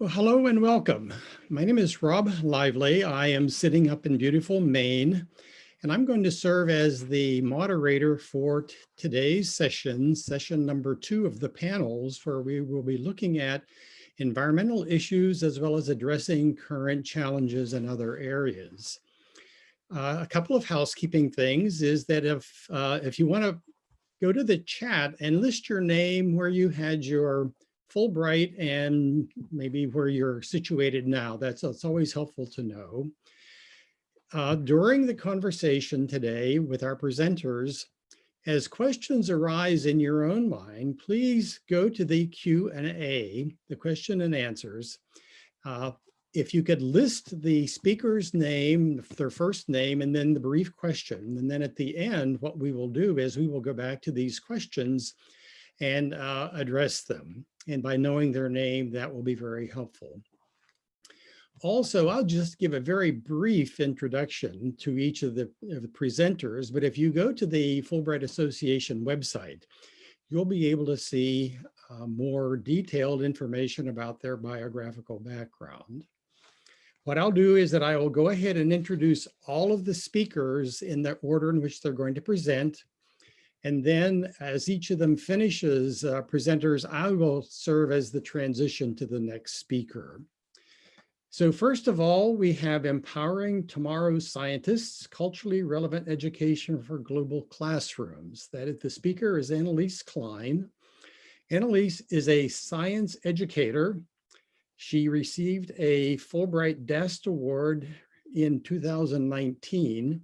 Well, hello and welcome. My name is Rob Lively. I am sitting up in beautiful Maine, and I'm going to serve as the moderator for today's session, session number two of the panels, where we will be looking at environmental issues as well as addressing current challenges in other areas. Uh, a couple of housekeeping things is that if, uh, if you want to go to the chat and list your name where you had your Fulbright and maybe where you're situated now. That's, that's always helpful to know. Uh, during the conversation today with our presenters, as questions arise in your own mind, please go to the Q&A, the question and answers. Uh, if you could list the speaker's name, their first name, and then the brief question. And then at the end, what we will do is we will go back to these questions and uh, address them. And by knowing their name, that will be very helpful. Also, I'll just give a very brief introduction to each of the, of the presenters, but if you go to the Fulbright Association website, you'll be able to see uh, more detailed information about their biographical background. What I'll do is that I will go ahead and introduce all of the speakers in the order in which they're going to present, and then as each of them finishes uh, presenters, I will serve as the transition to the next speaker. So first of all, we have Empowering Tomorrow's Scientists, Culturally Relevant Education for Global Classrooms. That is, the speaker is Annalise Klein. Annalise is a science educator. She received a Fulbright DAST Award in 2019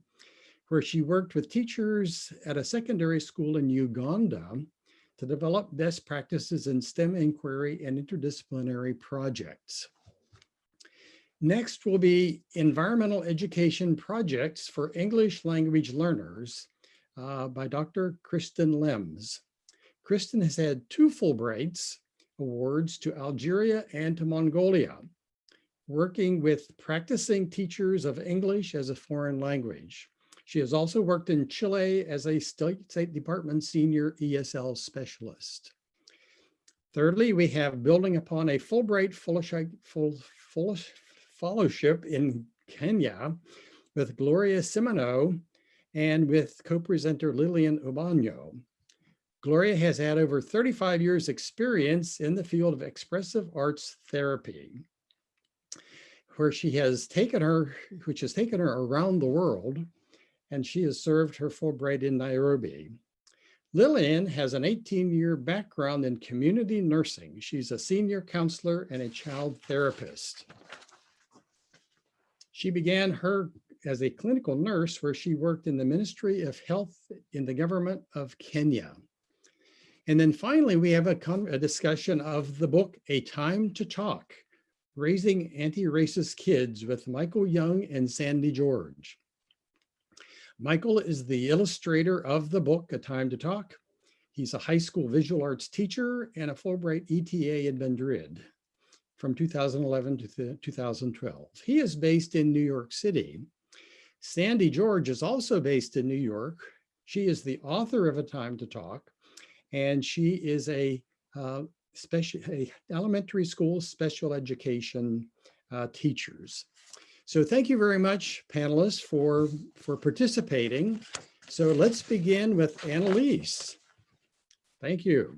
where she worked with teachers at a secondary school in Uganda to develop best practices in STEM inquiry and interdisciplinary projects. Next will be environmental education projects for English language learners uh, by Dr. Kristen Lems. Kristen has had two Fulbrights awards to Algeria and to Mongolia, working with practicing teachers of English as a foreign language. She has also worked in Chile as a State Department Senior ESL Specialist. Thirdly, we have building upon a Fulbright Fellowship in Kenya with Gloria Simoneaux and with co-presenter Lillian Ubano. Gloria has had over 35 years experience in the field of expressive arts therapy, where she has taken her, which has taken her around the world and she has served her Fulbright in Nairobi. Lillian has an 18-year background in community nursing. She's a senior counselor and a child therapist. She began her as a clinical nurse where she worked in the Ministry of Health in the government of Kenya. And then finally, we have a, a discussion of the book, A Time to Talk, Raising Anti-Racist Kids with Michael Young and Sandy George. Michael is the illustrator of the book, A Time to Talk. He's a high school visual arts teacher and a Fulbright ETA in Madrid from 2011 to 2012. He is based in New York City. Sandy George is also based in New York. She is the author of A Time to Talk, and she is a uh, special a elementary school special education uh, teachers. So thank you very much, panelists, for, for participating. So let's begin with Annalise. Thank you.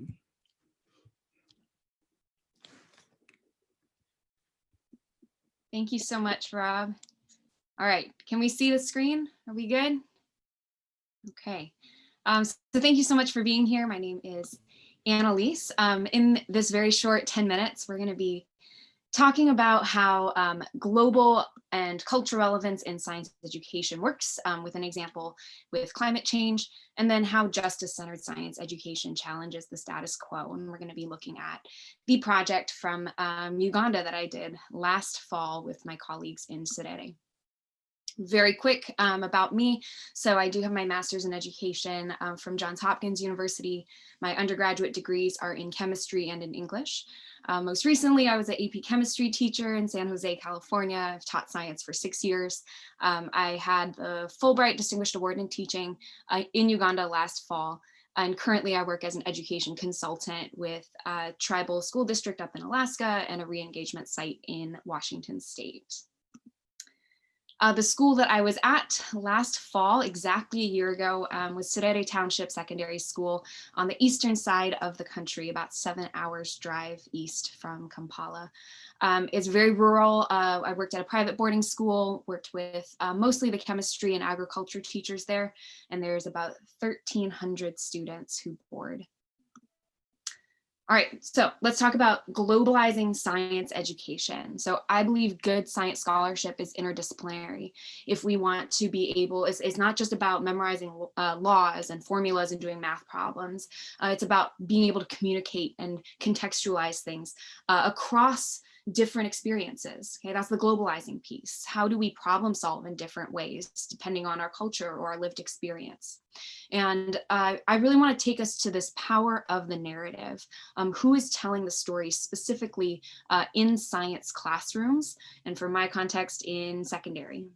Thank you so much, Rob. All right, can we see the screen? Are we good? Okay, um, so thank you so much for being here. My name is Annalise. Um, in this very short 10 minutes, we're gonna be talking about how um, global and cultural relevance in science education works um, with an example with climate change, and then how justice-centered science education challenges the status quo. And we're gonna be looking at the project from um, Uganda that I did last fall with my colleagues in Serere very quick um, about me. So I do have my master's in education um, from Johns Hopkins University. My undergraduate degrees are in chemistry and in English. Um, most recently, I was an AP chemistry teacher in San Jose, California. I've taught science for six years. Um, I had the Fulbright Distinguished Award in Teaching uh, in Uganda last fall. And currently I work as an education consultant with a tribal school district up in Alaska and a re-engagement site in Washington state. Uh, the school that I was at last fall, exactly a year ago, um, was Serere Township Secondary School on the eastern side of the country, about seven hours drive east from Kampala. Um, it's very rural. Uh, I worked at a private boarding school, worked with uh, mostly the chemistry and agriculture teachers there, and there's about 1,300 students who board. All right, so let's talk about globalizing science education. So I believe good science scholarship is interdisciplinary. If we want to be able, it's, it's not just about memorizing uh, laws and formulas and doing math problems. Uh, it's about being able to communicate and contextualize things uh, across different experiences. Okay, that's the globalizing piece. How do we problem solve in different ways, depending on our culture or our lived experience? And uh, I really want to take us to this power of the narrative. Um, who is telling the story specifically uh, in science classrooms, and for my context in secondary.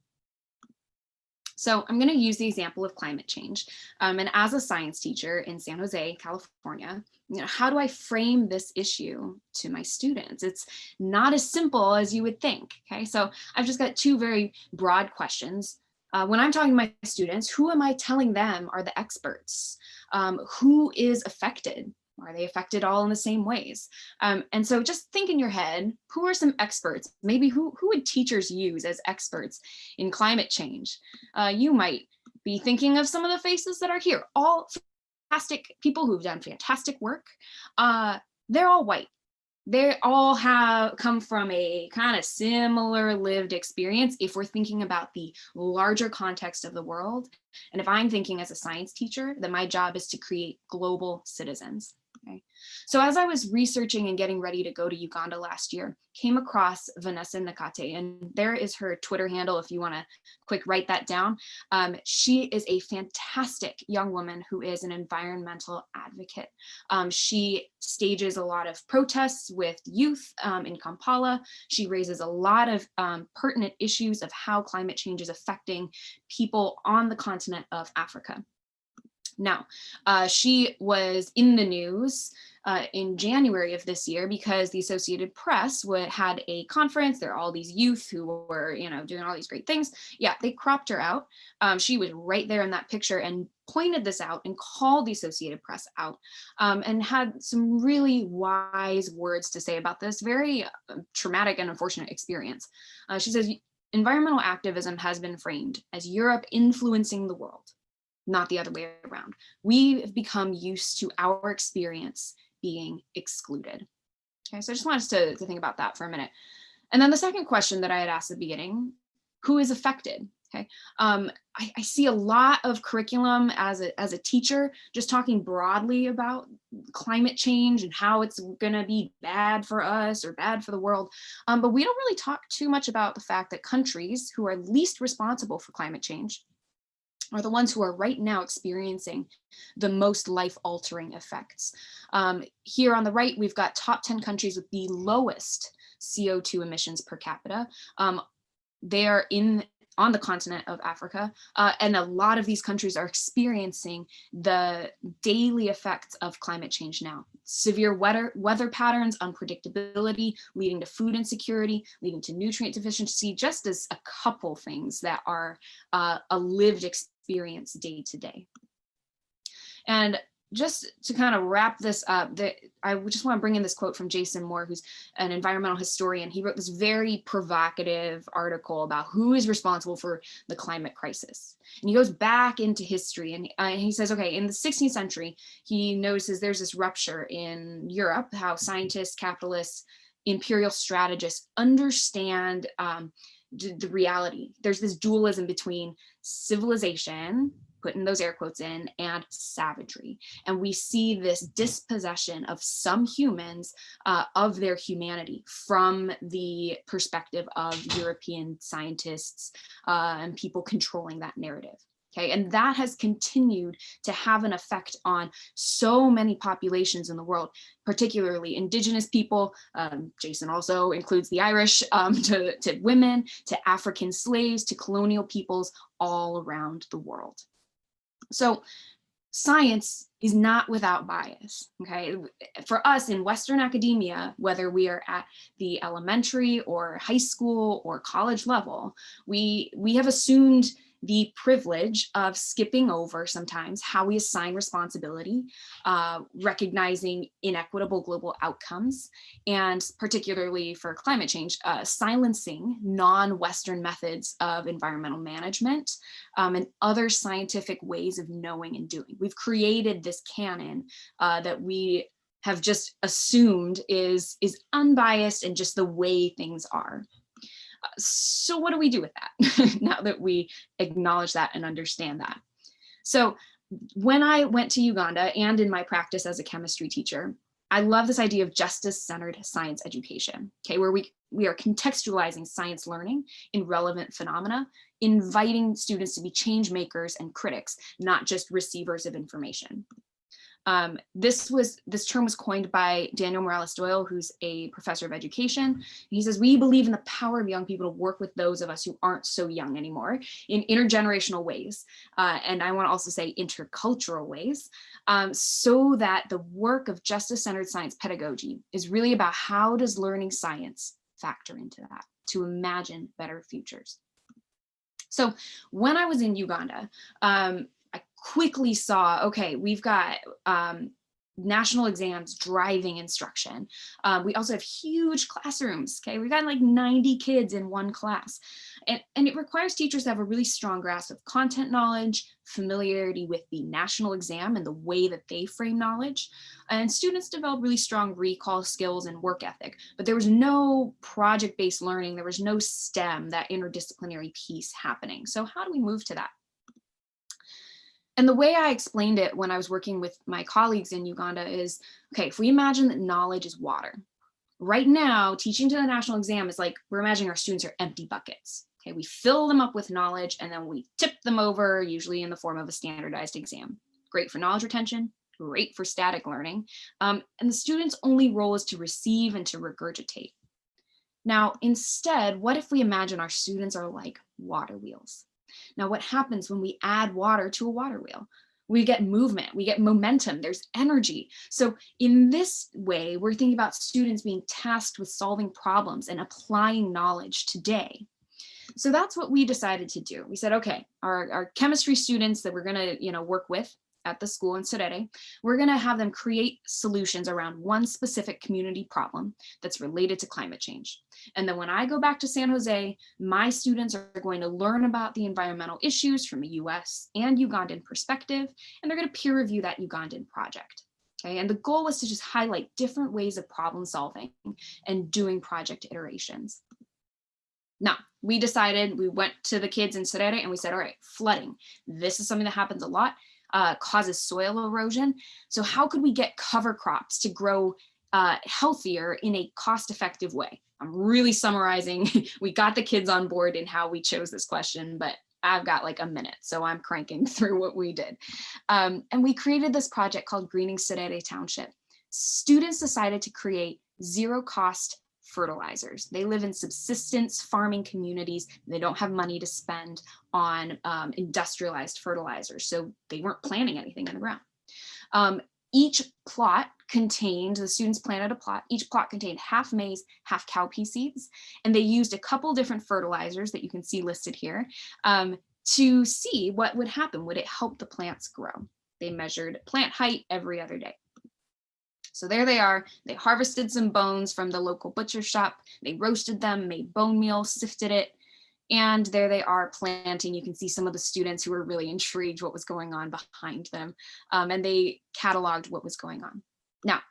So I'm going to use the example of climate change. Um, and as a science teacher in San Jose, California, you know, how do I frame this issue to my students? It's not as simple as you would think. Okay, so I've just got two very broad questions. Uh, when I'm talking to my students, who am I telling them are the experts? Um, who is affected are they affected all in the same ways? Um, and so just think in your head, who are some experts? Maybe who, who would teachers use as experts in climate change? Uh, you might be thinking of some of the faces that are here, all fantastic people who've done fantastic work. Uh, they're all white. They all have come from a kind of similar lived experience if we're thinking about the larger context of the world. And if I'm thinking as a science teacher, then my job is to create global citizens. Okay. So as I was researching and getting ready to go to Uganda last year, came across Vanessa Nakate, and there is her Twitter handle if you want to quick write that down. Um, she is a fantastic young woman who is an environmental advocate. Um, she stages a lot of protests with youth um, in Kampala. She raises a lot of um, pertinent issues of how climate change is affecting people on the continent of Africa. Now, uh, she was in the news uh, in January of this year because the Associated Press would, had a conference. There are all these youth who were, you know, doing all these great things. Yeah, they cropped her out. Um, she was right there in that picture and pointed this out and called the Associated Press out um, and had some really wise words to say about this very uh, traumatic and unfortunate experience. Uh, she says, environmental activism has been framed as Europe influencing the world not the other way around. We have become used to our experience being excluded. Okay, so I just want us to, to think about that for a minute. And then the second question that I had asked at the beginning, who is affected? Okay, um, I, I, see a lot of curriculum as a, as a teacher, just talking broadly about climate change and how it's gonna be bad for us or bad for the world. Um, but we don't really talk too much about the fact that countries who are least responsible for climate change are the ones who are right now experiencing the most life-altering effects. Um, here on the right, we've got top 10 countries with the lowest CO2 emissions per capita. Um, they are in on the continent of Africa. Uh, and a lot of these countries are experiencing the daily effects of climate change now. Severe weather, weather patterns, unpredictability, leading to food insecurity, leading to nutrient deficiency, just as a couple things that are uh, a lived experience experience day to day. And just to kind of wrap this up, I just want to bring in this quote from Jason Moore, who's an environmental historian. He wrote this very provocative article about who is responsible for the climate crisis. And he goes back into history and, uh, he says, okay, in the 16th century, he notices there's this rupture in Europe, how scientists, capitalists, imperial strategists understand um, the reality. There's this dualism between civilization, putting those air quotes in, and savagery. And we see this dispossession of some humans uh, of their humanity from the perspective of European scientists uh, and people controlling that narrative. Okay, and that has continued to have an effect on so many populations in the world, particularly indigenous people. Um, Jason also includes the Irish, um, to, to women, to African slaves, to colonial peoples all around the world. So science is not without bias, okay? For us in Western academia, whether we are at the elementary or high school or college level, we, we have assumed the privilege of skipping over sometimes how we assign responsibility, uh, recognizing inequitable global outcomes, and particularly for climate change, uh, silencing non-Western methods of environmental management um, and other scientific ways of knowing and doing. We've created this canon uh, that we have just assumed is, is unbiased and just the way things are so what do we do with that now that we acknowledge that and understand that? So when I went to Uganda and in my practice as a chemistry teacher, I love this idea of justice-centered science education, okay, where we, we are contextualizing science learning in relevant phenomena, inviting students to be change makers and critics, not just receivers of information. Um, this was this term was coined by Daniel Morales Doyle, who's a professor of education. He says, we believe in the power of young people to work with those of us who aren't so young anymore in intergenerational ways. Uh, and I want to also say intercultural ways, um, so that the work of justice-centered science pedagogy is really about how does learning science factor into that to imagine better futures. So when I was in Uganda, um, quickly saw, okay, we've got um, national exams driving instruction. Um, we also have huge classrooms, okay? We've got like 90 kids in one class. And, and it requires teachers to have a really strong grasp of content knowledge, familiarity with the national exam and the way that they frame knowledge. And students develop really strong recall skills and work ethic, but there was no project-based learning, there was no STEM, that interdisciplinary piece happening. So how do we move to that? And the way I explained it when I was working with my colleagues in Uganda is, okay, if we imagine that knowledge is water, right now, teaching to the national exam is like, we're imagining our students are empty buckets. Okay, we fill them up with knowledge and then we tip them over, usually in the form of a standardized exam. Great for knowledge retention, great for static learning. Um, and the student's only role is to receive and to regurgitate. Now, instead, what if we imagine our students are like water wheels? Now, what happens when we add water to a water wheel? We get movement, we get momentum, there's energy. So in this way, we're thinking about students being tasked with solving problems and applying knowledge today. So that's what we decided to do. We said, okay, our, our chemistry students that we're gonna you know, work with, at the school in Serere, we're going to have them create solutions around one specific community problem that's related to climate change. And then when I go back to San Jose, my students are going to learn about the environmental issues from a US and Ugandan perspective, and they're going to peer review that Ugandan project. Okay, and the goal was to just highlight different ways of problem solving and doing project iterations. Now, we decided, we went to the kids in Serere and we said, all right, flooding. This is something that happens a lot uh, causes soil erosion. So how could we get cover crops to grow uh, healthier in a cost-effective way? I'm really summarizing. we got the kids on board in how we chose this question, but I've got like a minute, so I'm cranking through what we did. Um, and we created this project called Greening Serere Township. Students decided to create zero cost fertilizers. They live in subsistence farming communities. They don't have money to spend on um, industrialized fertilizers. So they weren't planting anything in the ground. Um, each plot contained, the students planted a plot, each plot contained half maize, half cowpea seeds, and they used a couple different fertilizers that you can see listed here um, to see what would happen. Would it help the plants grow? They measured plant height every other day. So there they are. They harvested some bones from the local butcher shop. They roasted them, made bone meal, sifted it. And there they are planting. You can see some of the students who were really intrigued what was going on behind them. Um, and they cataloged what was going on. Now,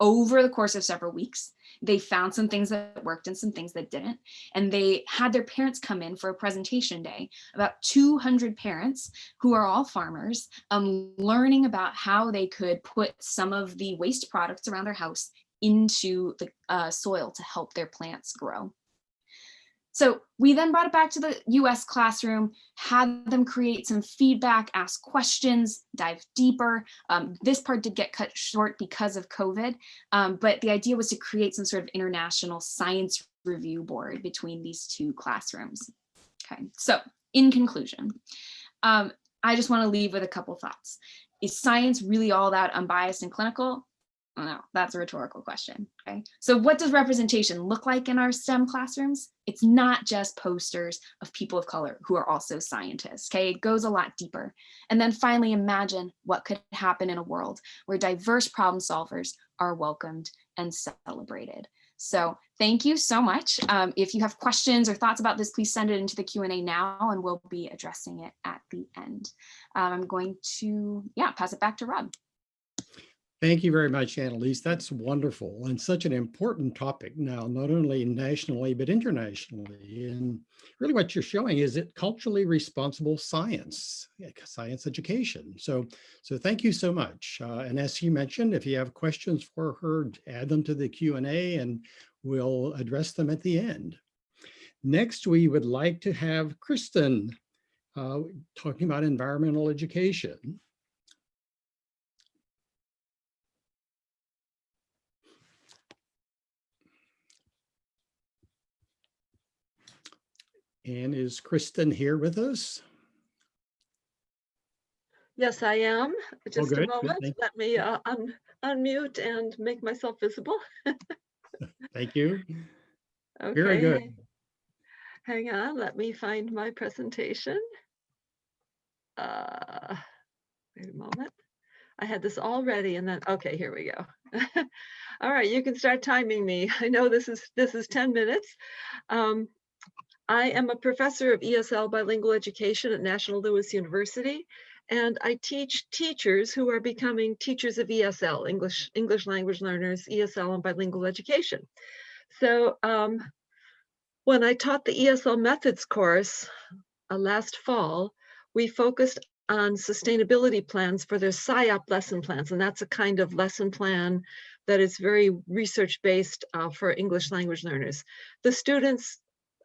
over the course of several weeks, they found some things that worked and some things that didn't. And they had their parents come in for a presentation day, about 200 parents who are all farmers, um, learning about how they could put some of the waste products around their house into the uh, soil to help their plants grow. So we then brought it back to the US classroom, had them create some feedback, ask questions, dive deeper. Um, this part did get cut short because of COVID, um, but the idea was to create some sort of international science review board between these two classrooms. Okay, so in conclusion, um, I just want to leave with a couple thoughts. is science really all that unbiased and clinical? No, that's a rhetorical question. Okay. So what does representation look like in our STEM classrooms? It's not just posters of people of color who are also scientists. Okay. It goes a lot deeper. And then finally, imagine what could happen in a world where diverse problem solvers are welcomed and celebrated. So thank you so much. Um, if you have questions or thoughts about this, please send it into the Q&A now and we'll be addressing it at the end. Um, I'm going to, yeah, pass it back to Rob. Thank you very much, Annalise. That's wonderful and such an important topic now, not only nationally, but internationally. And really what you're showing is it culturally responsible science, science education. So, so thank you so much. Uh, and as you mentioned, if you have questions for her, add them to the Q&A and we'll address them at the end. Next, we would like to have Kristen uh, talking about environmental education. And is Kristen here with us? Yes, I am. Just a good, good, moment. Let me uh, un- unmute and make myself visible. Thank you. Okay. Very good. hang- Hang on, let me find my presentation. Uh, Wait a moment. I had this all ready and then, okay, here we go. All right, you can start timing me. I know this is, this is 10 minutes. Um, I am a professor of ESL bilingual education at National Louis University, and I teach teachers who are becoming teachers of ESL, English, English language learners, ESL and bilingual education. So um, when I taught the ESL methods course uh, last fall, we focused on sustainability plans for their SIOP lesson plans, and that's a kind of lesson plan that is very research-based uh, for English language learners. The students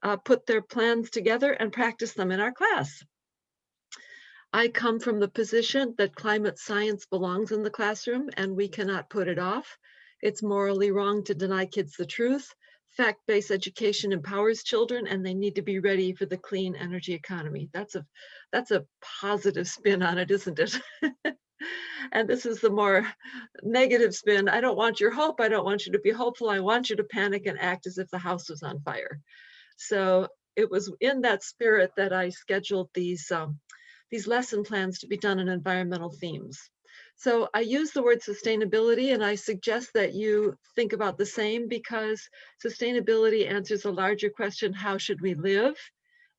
uh, put their plans together and practice them in our class. I come from the position that climate science belongs in the classroom and we cannot put it off. It's morally wrong to deny kids the truth. Fact-based education empowers children and they need to be ready for the clean energy economy. That's a, that's a positive spin on it, isn't it? and this is the more negative spin. I don't want your hope. I don't want you to be hopeful. I want you to panic and act as if the house was on fire. So it was in that spirit that I scheduled these, um, these lesson plans to be done in environmental themes. So I use the word sustainability and I suggest that you think about the same because sustainability answers a larger question, how should we live?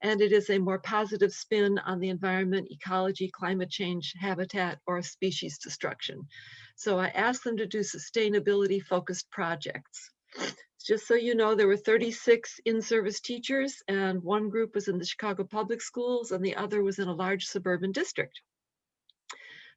And it is a more positive spin on the environment, ecology, climate change, habitat, or species destruction. So I asked them to do sustainability focused projects. Just so you know, there were 36 in-service teachers and one group was in the Chicago Public Schools and the other was in a large suburban district.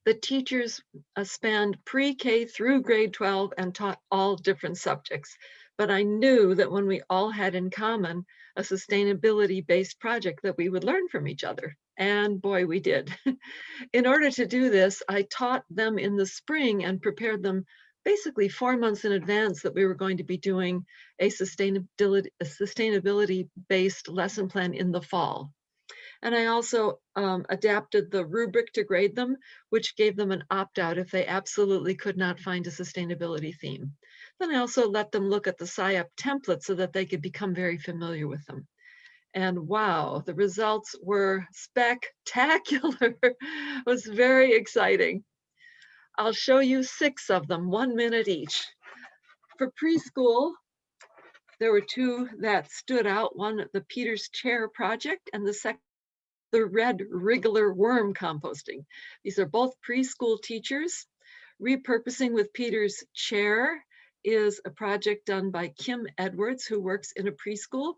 The teachers uh, spanned pre-K through grade 12 and taught all different subjects. But I knew that when we all had in common a sustainability-based project that we would learn from each other. And boy, we did. in order to do this, I taught them in the spring and prepared them basically four months in advance that we were going to be doing a sustainability a sustainability based lesson plan in the fall. And I also um, adapted the rubric to grade them, which gave them an opt-out if they absolutely could not find a sustainability theme. Then I also let them look at the SIOP template so that they could become very familiar with them. And wow, the results were spectacular. it was very exciting. I'll show you six of them, one minute each. For preschool, there were two that stood out. One, the Peters Chair Project, and the second, the Red Wriggler Worm Composting. These are both preschool teachers. Repurposing with Peters Chair is a project done by Kim Edwards, who works in a preschool.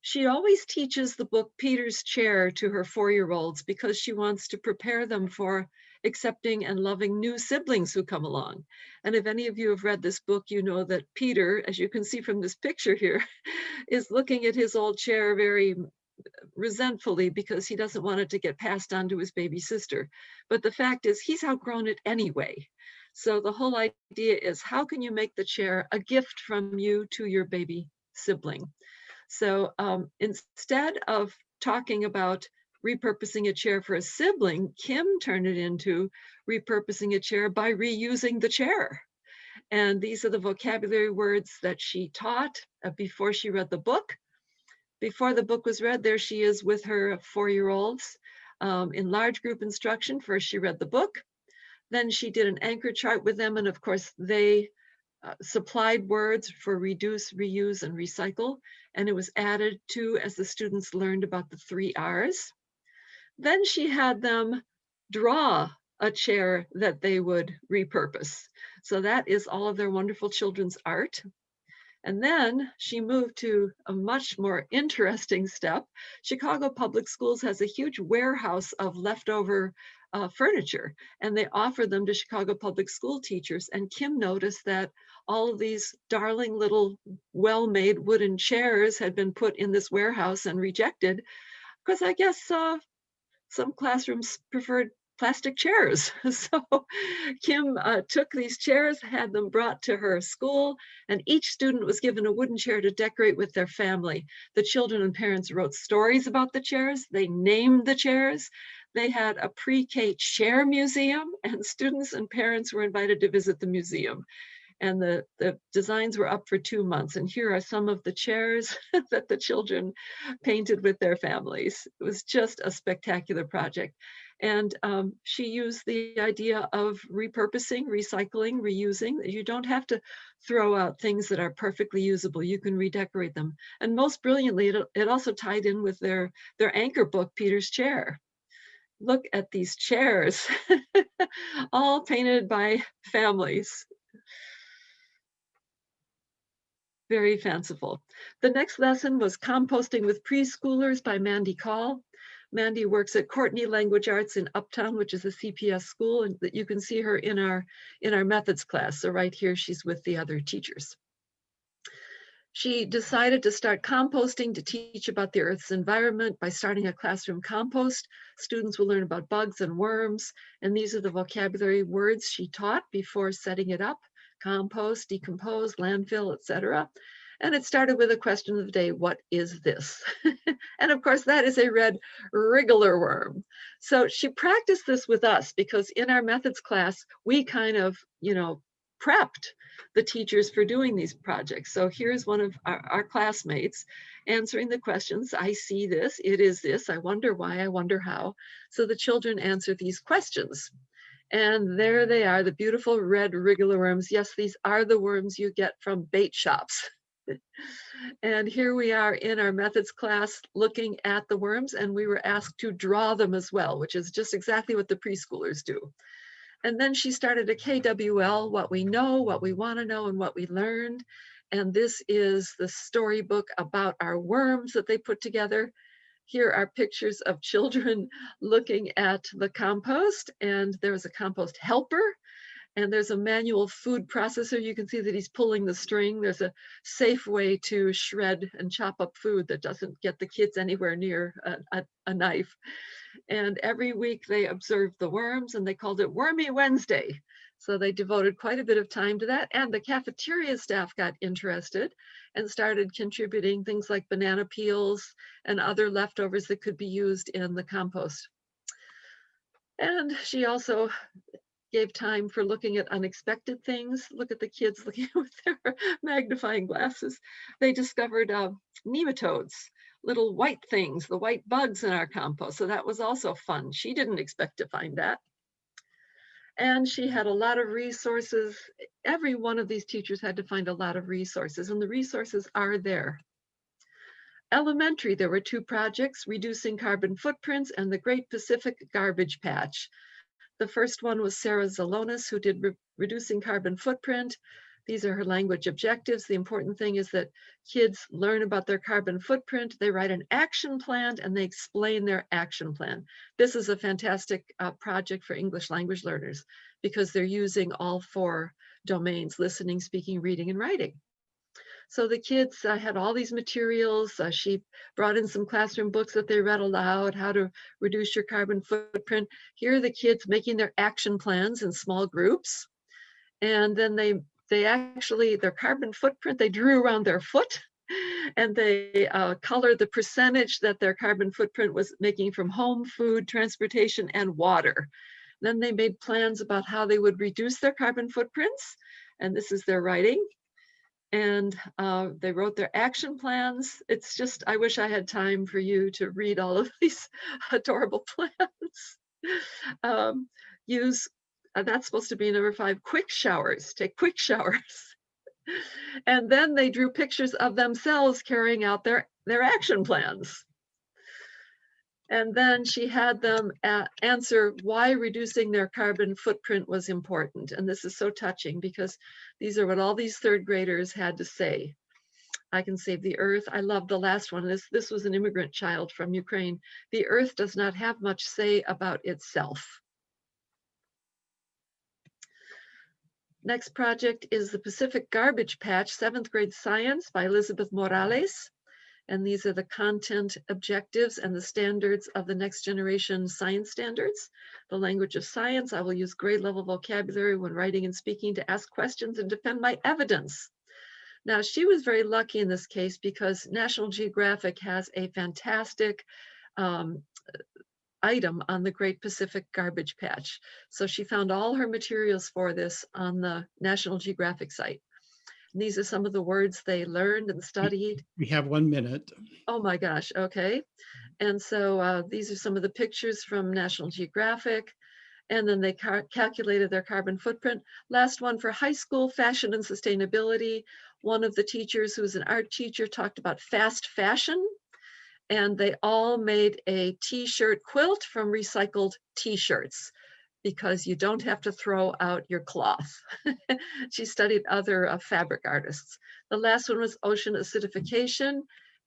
She always teaches the book Peter's Chair to her four-year-olds because she wants to prepare them for accepting and loving new siblings who come along. And if any of you have read this book, you know that Peter, as you can see from this picture here, is looking at his old chair very resentfully because he doesn't want it to get passed on to his baby sister. But the fact is he's outgrown it anyway. So the whole idea is how can you make the chair a gift from you to your baby sibling? So um, instead of talking about repurposing a chair for a sibling, Kim turned it into repurposing a chair by reusing the chair. And these are the vocabulary words that she taught uh, before she read the book. Before the book was read, there she is with her four-year-olds um, in large group instruction. First, she read the book. Then she did an anchor chart with them. And of course, they uh, supplied words for reduce, reuse, and recycle. And it was added to as the students learned about the three R's. Then she had them draw a chair that they would repurpose. So that is all of their wonderful children's art. And then she moved to a much more interesting step. Chicago Public Schools has a huge warehouse of leftover uh, furniture, and they offer them to Chicago Public School teachers. And Kim noticed that all of these darling little well-made wooden chairs had been put in this warehouse and rejected because I guess uh, some classrooms preferred plastic chairs. So Kim uh, took these chairs, had them brought to her school, and each student was given a wooden chair to decorate with their family. The children and parents wrote stories about the chairs. They named the chairs. They had a pre-K chair museum and students and parents were invited to visit the museum. And the, the designs were up for two months. And here are some of the chairs that the children painted with their families. It was just a spectacular project. And um, she used the idea of repurposing, recycling, reusing. You don't have to throw out things that are perfectly usable. You can redecorate them. And most brilliantly, it, it also tied in with their, their anchor book, Peter's Chair. Look at these chairs, all painted by families. Very fanciful. The next lesson was Composting with Preschoolers by Mandy Call. Mandy works at Courtenay Language Arts in Uptown, which is a CPS school, and that you can see her in our in our methods class. So right here, she's with the other teachers. She decided to start composting to teach about the Earth's environment by starting a classroom compost. Students will learn about bugs and worms, and these are the vocabulary words she taught before setting it up, compost, decompose, landfill, etc. And it started with a question of the day, what is this? and of course, that is a red wriggler worm. So she practiced this with us because in our methods class, we kind of, you know, prepped the teachers for doing these projects. So here's one of our, our, classmates answering the questions. I see this, it is this, I wonder why, I wonder how. So the children answer these questions. And there they are, the beautiful red wriggler worms. Yes, these are the worms you get from bait shops. and here we are in our methods class looking at the worms and we were asked to draw them as well, which is just exactly what the preschoolers do. And then she started a KWL, what we know, what we want to know, and what we learned. And this is the storybook about our worms that they put together. Here are pictures of children looking at the compost, and there's a compost helper and there's a manual food processor. You can see that he's pulling the string. There's a safe way to shred and chop up food that doesn't get the kids anywhere near a, a, a knife. And every week they observed the worms and they called it Wormy Wednesday. So they devoted quite a bit of time to that. And the cafeteria staff got interested and started contributing things like banana peels and other leftovers that could be used in the compost. And she also gave time for looking at unexpected things. Look at the kids looking with their magnifying glasses. They discovered uh, nematodes, little white things, the white bugs in our compost. So that was also fun. She didn't expect to find that. And she had a lot of resources. Every one of these teachers had to find a lot of resources and the resources are there. Elementary, there were two projects, Reducing Carbon Footprints and the Great Pacific Garbage Patch. The first one was Sarah Zalonis, who did re reducing carbon footprint. These are her language objectives. The important thing is that kids learn about their carbon footprint, they write an action plan, and they explain their action plan. This is a fantastic uh, project for English language learners because they're using all four domains, listening, speaking, reading, and writing. So the kids uh, had all these materials. Uh, she brought in some classroom books that they read aloud, how to reduce your carbon footprint. Here are the kids making their action plans in small groups. And then they, they actually, their carbon footprint, they drew around their foot and they uh, colored the percentage that their carbon footprint was making from home, food, transportation, and water. Then they made plans about how they would reduce their carbon footprints, and this is their writing. And uh, they wrote their action plans. It's just, I wish I had time for you to read all of these adorable plans. Um, use, uh, that's supposed to be number five, quick showers, take quick showers. and then they drew pictures of themselves carrying out their, their action plans. And then she had them answer why reducing their carbon footprint was important. And this is so touching because these are what all these third graders had to say. I can save the earth. I love the last one. This, this was an immigrant child from Ukraine. The earth does not have much say about itself. Next project is the Pacific Garbage Patch, seventh grade science by Elizabeth Morales. And these are the content objectives and the standards of the next generation science standards. The language of science, I will use grade level vocabulary when writing and speaking to ask questions and defend my evidence. Now, she was very lucky in this case because National Geographic has a fantastic um, item on the Great Pacific Garbage Patch. So she found all her materials for this on the National Geographic site. And these are some of the words they learned and studied. We have one minute. Oh my gosh, okay. And so uh, these are some of the pictures from National Geographic. And then they car- calculated their carbon footprint. Last one for high school fashion and sustainability. One of the teachers, who was an art teacher, talked about fast fashion. And they all made a t-shirt quilt from recycled t-shirts because you don't have to throw out your cloth. she studied other uh, fabric artists. The last one was ocean acidification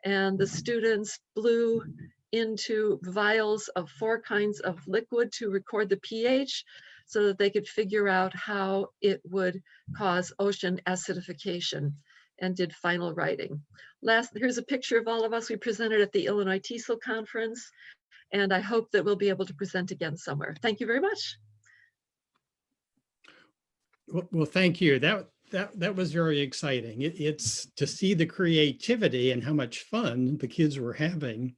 and the students blew into vials of four kinds of liquid to record the pH so that they could figure out how it would cause ocean acidification and did final writing. Last, here's a picture of all of us. We presented at the Illinois TESOL conference and I hope that we'll be able to present again somewhere. Thank you very much. Well, thank you. That that that was very exciting. It, it's to see the creativity and how much fun the kids were having.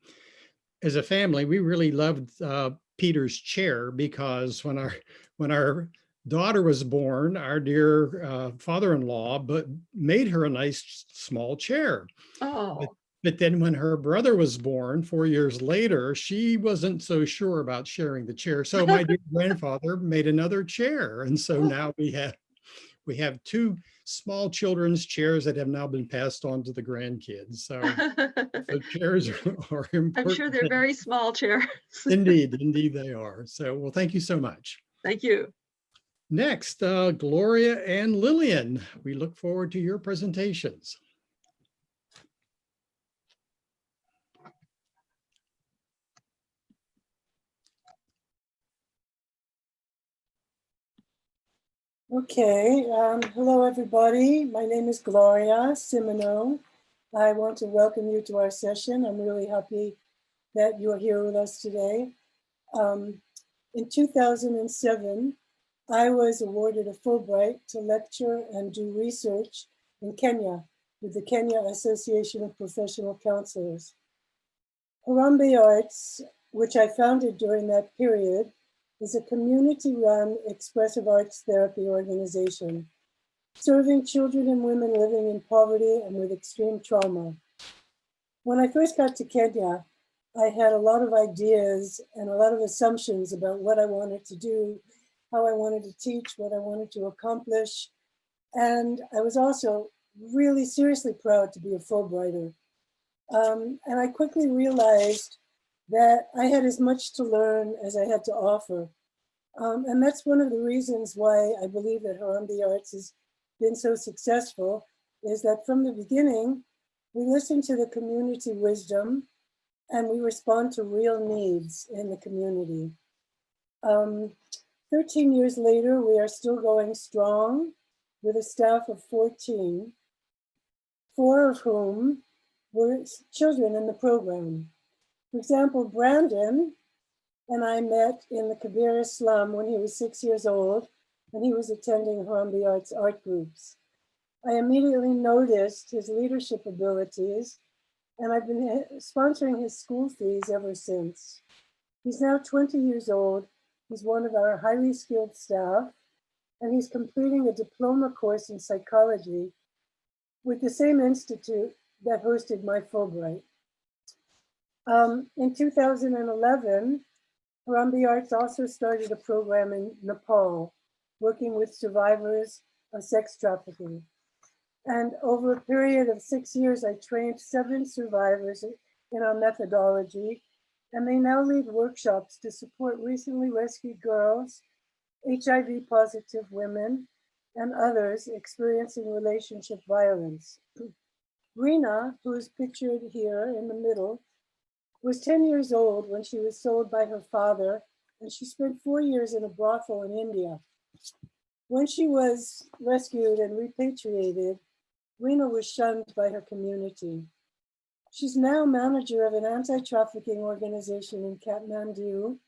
As a family, we really loved uh, Peter's chair because when our when our daughter was born, our dear uh, father-in-law but made her a nice small chair. Oh, But then when her brother was born four years later, she wasn't so sure about sharing the chair. So my dear grandfather made another chair. And so now we have we have two small children's chairs that have now been passed on to the grandkids. So the chairs are, are important. I'm sure they're very small chairs. Indeed, indeed they are. So, well, thank you so much. Thank you. Next, uh, Gloria and Lillian, we look forward to your presentations. Okay, um, hello everybody. My name is Gloria Simoneaux. I want to welcome you to our session. I'm really happy that you're here with us today. Um, in 2007, I was awarded a Fulbright to lecture and do research in Kenya with the Kenya Association of Professional Counselors. Harambee Arts, which I founded during that period, is a community-run expressive arts therapy organization serving children and women living in poverty and with extreme trauma. When I first got to Kenya, I had a lot of ideas and a lot of assumptions about what I wanted to do, how I wanted to teach, what I wanted to accomplish. And I was also really seriously proud to be a Fulbrighter. Um, and I quickly realized that I had as much to learn as I had to offer. Um, and that's one of the reasons why I believe that Harambee Arts has been so successful, is that from the beginning, we listen to the community wisdom and we respond to real needs in the community. Um, 13 years later, we are still going strong with a staff of 14, four of whom were children in the program. For example, Brandon and I met in the Kibera slum when he was six years old and he was attending Harambee Arts art groups. I immediately noticed his leadership abilities and I've been eh, sponsoring his school fees ever since. He's now 20 years old. He's one of our highly skilled staff and he's completing a diploma course in psychology with the same institute that hosted my Fulbright. Um, in 2011, Harambee Arts also started a program in Nepal, working with survivors of sex trafficking. And over a period of six years, I trained seven survivors in our methodology, and they now lead workshops to support recently rescued girls, HIV positive women, and others experiencing relationship violence. Rena, who is pictured here in the middle, was 10 years old when she was sold by her father, and she spent four years in a brothel in India. When she was rescued and repatriated, Rena was shunned by her community. She's now manager of an anti-trafficking organization in Kathmandu,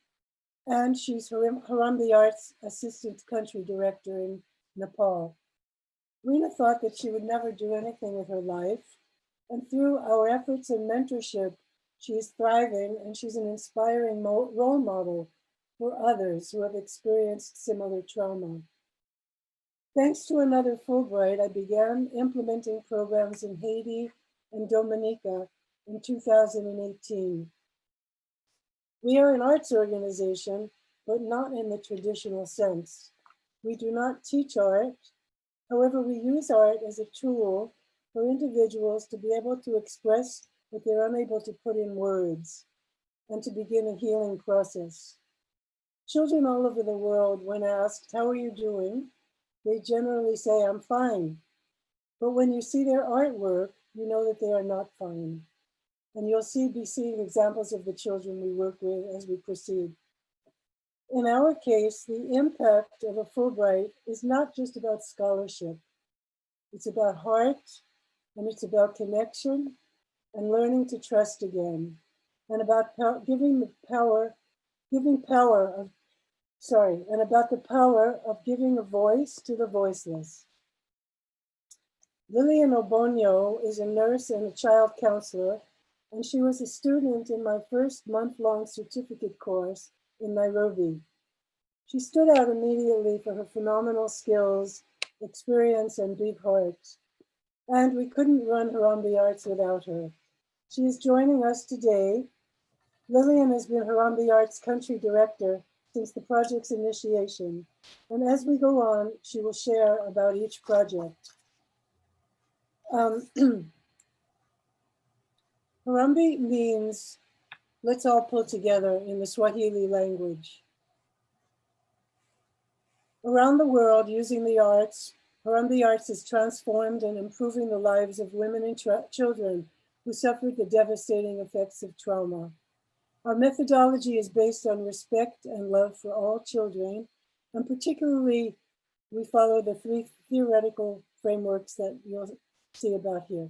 and she's Haram- Harambee Arts Assistant Country Director in Nepal. Rena thought that she would never do anything with her life, and through our efforts and mentorship, she is thriving and she's an inspiring role model for others who have experienced similar trauma. Thanks to another Fulbright, I began implementing programs in Haiti and Dominica in 2018. We are an arts organization, but not in the traditional sense. We do not teach art. However, we use art as a tool for individuals to be able to express what they're unable to put in words and to begin a healing process. Children all over the world, when asked, how are you doing? They generally say, I'm fine. But when you see their artwork, you know that they are not fine. And you'll see, be seeing examples of the children we work with as we proceed. In our case, the impact of a Fulbright is not just about scholarship. It's about heart and it's about connection and learning to trust again and about giving the power, giving power of, sorry, and about the power of giving a voice to the voiceless. Lillian Obonyo is a nurse and a child counselor, and she was a student in my first month-long certificate course in Nairobi. She stood out immediately for her phenomenal skills, experience, and big heart. And we couldn't run Harambee Arts without her. She is joining us today. Lillian has been Harambee Arts Country Director since the project's initiation. And as we go on, she will share about each project. Um, Harambee means let's all pull together in the Swahili language. Around the world, using the arts, Harambee Arts is transformed and improving the lives of women and children who suffered the devastating effects of trauma. Our methodology is based on respect and love for all children, and particularly we follow the three theoretical frameworks that you'll see about here.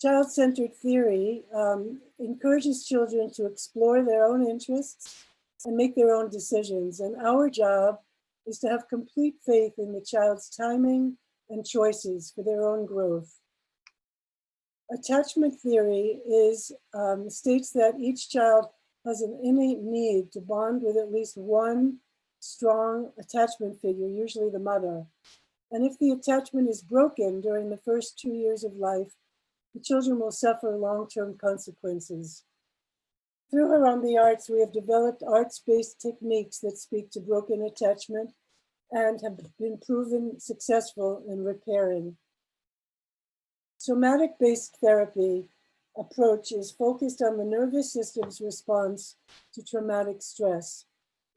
Child-centered theory um, encourages children to explore their own interests and make their own decisions. And our job is to have complete faith in the child's timing and choices for their own growth. Attachment theory is um, states that each child has an innate need to bond with at least one strong attachment figure, usually the mother. And if the attachment is broken during the first two years of life, the children will suffer long-term consequences. Through Harambee Arts, we have developed arts-based techniques that speak to broken attachment and have been proven successful in repairing. Somatic-based therapy approach is focused on the nervous system's response to traumatic stress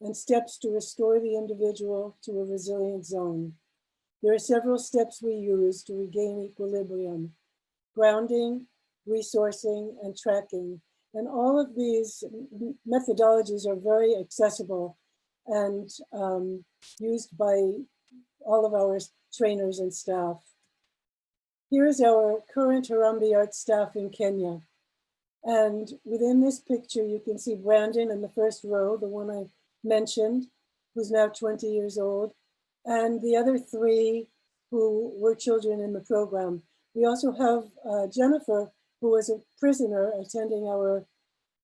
and steps to restore the individual to a resilient zone. There are several steps we use to regain equilibrium, grounding, resourcing, and tracking. And all of these methodologies are very accessible and um, used by all of our trainers and staff. Here is our current Harambee Art staff in Kenya. And within this picture, you can see Brandon in the first row, the one I mentioned, who's now 20 years old, and the other three who were children in the program. We also have uh, Jennifer, who was a prisoner attending our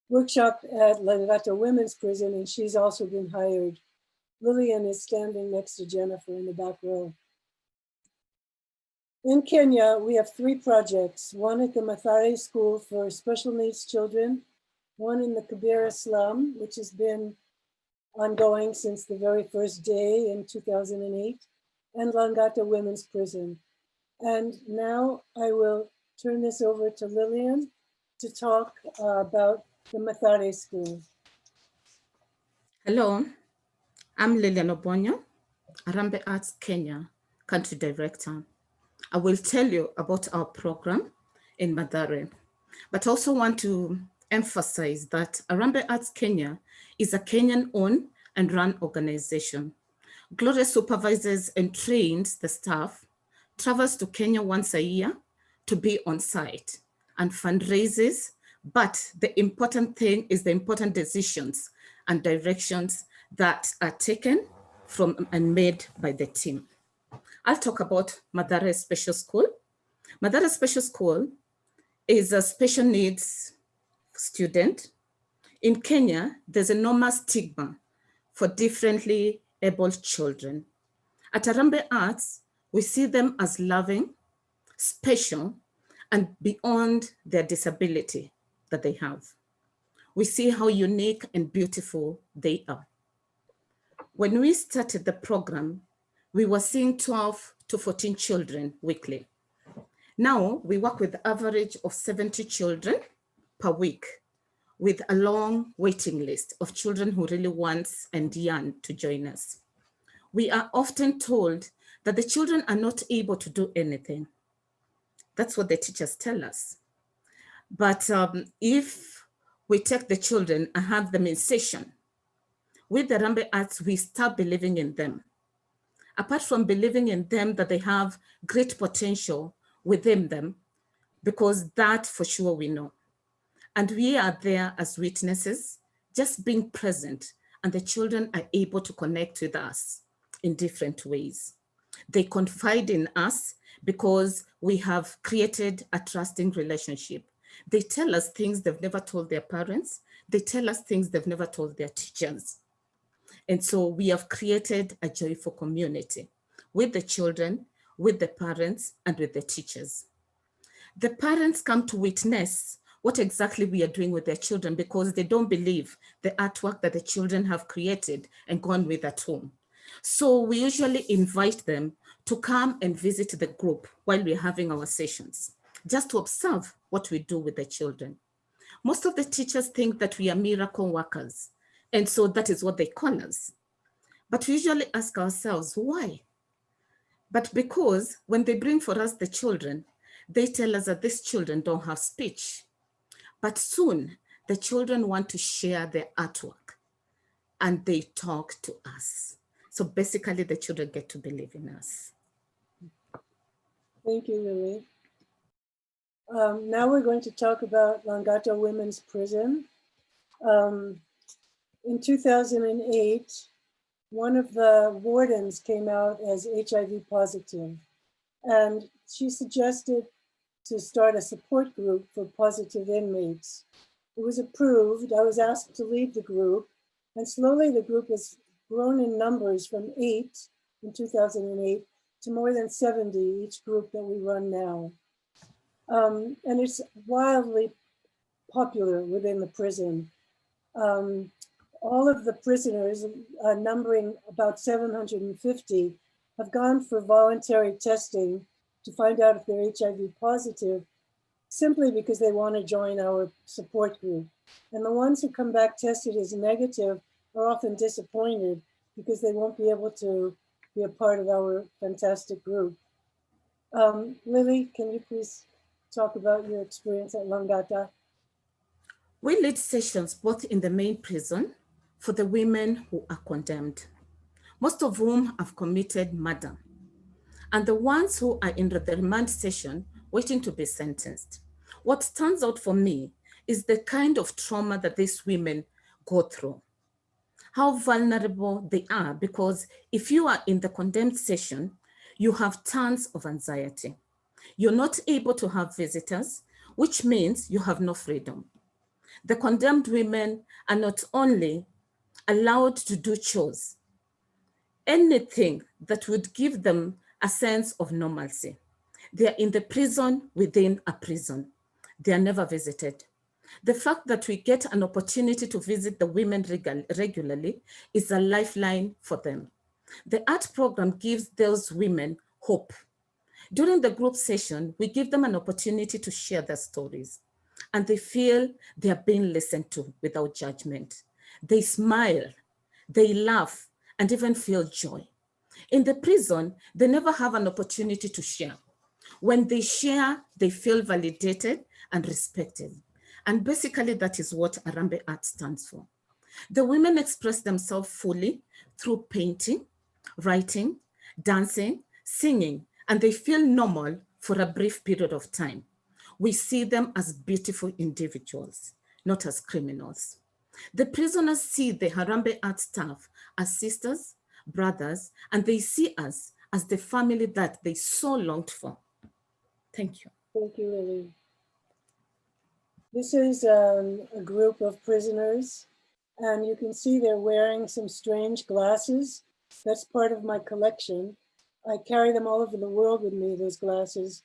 workshop at Langata Women's Prison, and she's also been hired. Lillian is standing next to Jennifer in the back row. In Kenya, we have three projects, one at the Mathare School for Special Needs Children, one in the Kibera slum, which has been ongoing since the very first day in 2008, and Langata Women's Prison. And now I will turn this over to Lillian to talk uh, about the Mathare School. Hello, I'm Lillian Obonyo, Harambee Arts Kenya Country Director. I will tell you about our program in Mathare, but also want to emphasize that Harambee Arts Kenya is a Kenyan-owned and run organization. Gloria supervises and trains the staff, travels to Kenya once a year to be on site and fundraises, but the important thing is the important decisions and directions that are taken from and made by the team. I'll talk about Mathare Special School. Mathare Special School is a special needs student. In Kenya, there's enormous stigma for differently abled children. At Harambee Arts, we see them as loving, special, and beyond their disability that they have. We see how unique and beautiful they are. When we started the program, we were seeing 12 to 14 children weekly. Now we work with average of 70 children per week with a long waiting list of children who really want and yearn to join us. We are often told that the children are not able to do anything. That's what the teachers tell us. But um, if we take the children and have them in session, with the Rambe Arts, we start believing in them. Apart from believing in them that they have great potential within them, because that for sure we know. And we are there as witnesses, just being present, and the children are able to connect with us in different ways. They confide in us because we have created a trusting relationship. They tell us things they've never told their parents. They tell us things they've never told their teachers. And so we have created a joyful community with the children, with the parents, and with the teachers. The parents come to witness what exactly we are doing with their children because they don't believe the artwork that the children have created and gone with at home. So we usually invite them to come and visit the group while we're having our sessions, just to observe what we do with the children. Most of the teachers think that we are miracle workers, and so that is what they call us. But we usually ask ourselves, why? But because when they bring for us the children, they tell us that these children don't have speech. But soon the children want to share their artwork and they talk to us. So basically the children get to believe in us. Thank you, Lily. Um, now we're going to talk about Langata Women's Prison. Um, in 2008, one of the wardens came out as HIV positive, and she suggested to start a support group for positive inmates. It was approved. I was asked to lead the group, and slowly the group has grown in numbers from eight in 2008 to more than 70 each group that we run now. Um, and it's wildly popular within the prison. Um, all of the prisoners, uh, numbering about 750, have gone for voluntary testing to find out if they're HIV positive, simply because they want to join our support group. And the ones who come back tested as negative are often disappointed because they won't be able to be a part of our fantastic group. Um, Lily, can you please talk about your experience at Langata? We lead sessions both in the main prison for the women who are condemned, most of whom have committed murder, and the ones who are in the remand session waiting to be sentenced. What stands out for me is the kind of trauma that these women go through, how vulnerable they are, because if you are in the condemned session, you have tons of anxiety. You're not able to have visitors, which means you have no freedom. The condemned women are not only allowed to do chores, anything that would give them a sense of normalcy. They are in the prison within a prison. They are never visited. The fact that we get an opportunity to visit the women regularly is a lifeline for them. The art program gives those women hope. During the group session, we give them an opportunity to share their stories and they feel they are being listened to without judgment. They smile, they laugh, and even feel joy. In the prison, they never have an opportunity to share. When they share, they feel validated and respected. And basically that is what Harambee Art stands for. The women express themselves fully through painting, writing, dancing, singing, and they feel normal for a brief period of time. We see them as beautiful individuals, not as criminals. The prisoners see the Harambee art staff as sisters, brothers, and they see us as the family that they so longed for. Thank you. Thank you, Lily. This is um, a group of prisoners, and you can see they're wearing some strange glasses. That's part of my collection. I carry them all over the world with me, those glasses,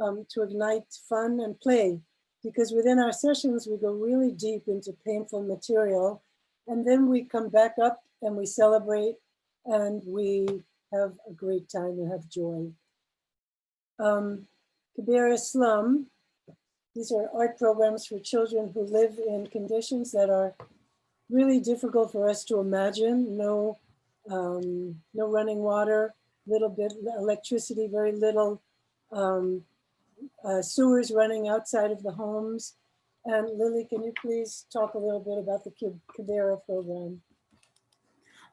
um, to ignite fun and play. Because within our sessions, we go really deep into painful material, and then we come back up and we celebrate and we have a great time and have joy. Um, Kibera Slum these are art programs for children who live in conditions that are really difficult for us to imagine. No, um, no running water, little bit electricity, very little um, uh, sewers running outside of the homes. And Lily, can you please talk a little bit about the Kibera program?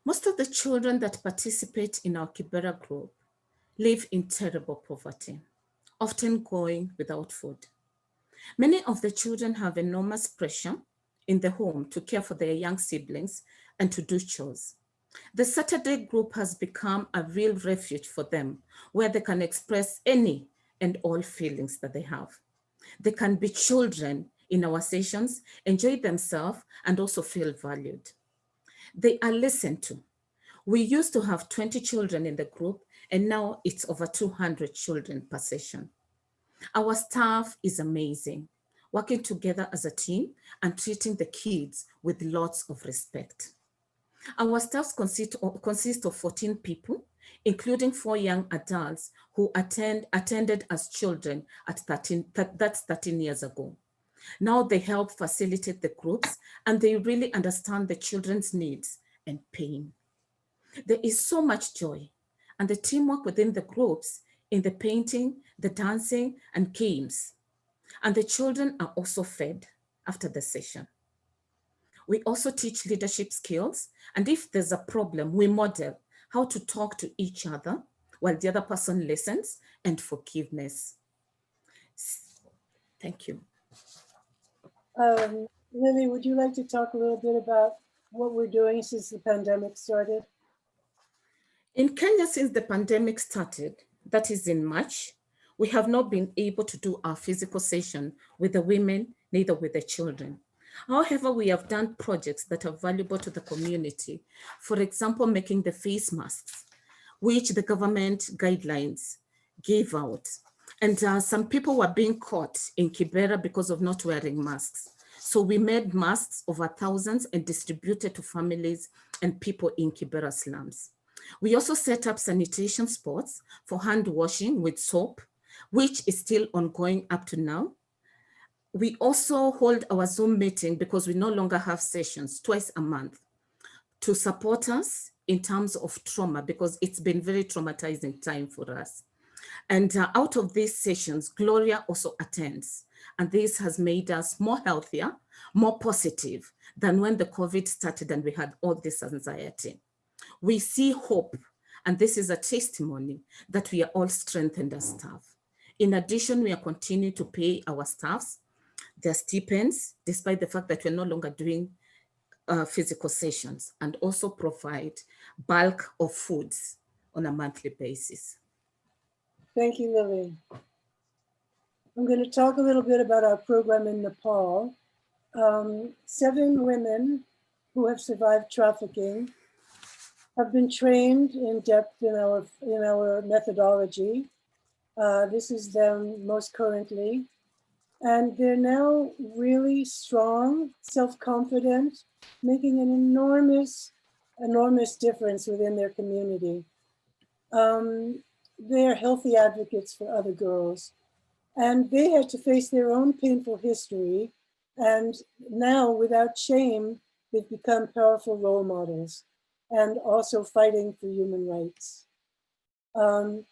Most of the children that participate in our Kibera group live in terrible poverty, often going without food. Many of the children have enormous pressure in the home to care for their young siblings and to do chores. The Saturday group has become a real refuge for them where they can express any and all feelings that they have. They can be children in our sessions, enjoy themselves and also feel valued. They are listened to. We used to have 20 children in the group and now it's over 200 children per session. Our staff is amazing, working together as a team and treating the kids with lots of respect. Our staff consist of, consist of 14 people, including four young adults who attend, attended as children at 13, that's 13 years ago. Now they help facilitate the groups and they really understand the children's needs and pain. There is so much joy and the teamwork within the groups in the painting, the dancing and games. And the children are also fed after the session. We also teach leadership skills. And if there's a problem, we model how to talk to each other while the other person listens and forgiveness. Thank you. Um, Lily, would you like to talk a little bit about what we're doing since the pandemic started? In Kenya, since the pandemic started, that is in March, we have not been able to do our physical session with the women, neither with the children. However, we have done projects that are valuable to the community. For example, making the face masks, which the government guidelines gave out. And uh, some people were being caught in Kibera because of not wearing masks. So we made masks over thousands and distributed to families and people in Kibera slums. We also set up sanitation spots for hand washing with soap, which is still ongoing up to now. We also hold our Zoom meeting because we no longer have sessions twice a month to support us in terms of trauma because it's been very traumatizing time for us. And uh, out of these sessions, Gloria also attends. And this has made us more healthier, more positive than when the COVID started and we had all this anxiety we see hope, and this is a testimony that we are all strengthened as staff. In addition, we are continuing to pay our staffs their stipends, despite the fact that we're no longer doing uh, physical sessions, and also provide bulk of foods on a monthly basis. Thank you, Lily. I'm going to talk a little bit about our program in Nepal. Um, seven women who have survived trafficking have been trained in depth in our, in our methodology. Uh, this is them most currently. And they're now really strong, self-confident, making an enormous, enormous difference within their community. Um, they're healthy advocates for other girls. And they had to face their own painful history. And now, without shame, they've become powerful role models and also fighting for human rights. Um,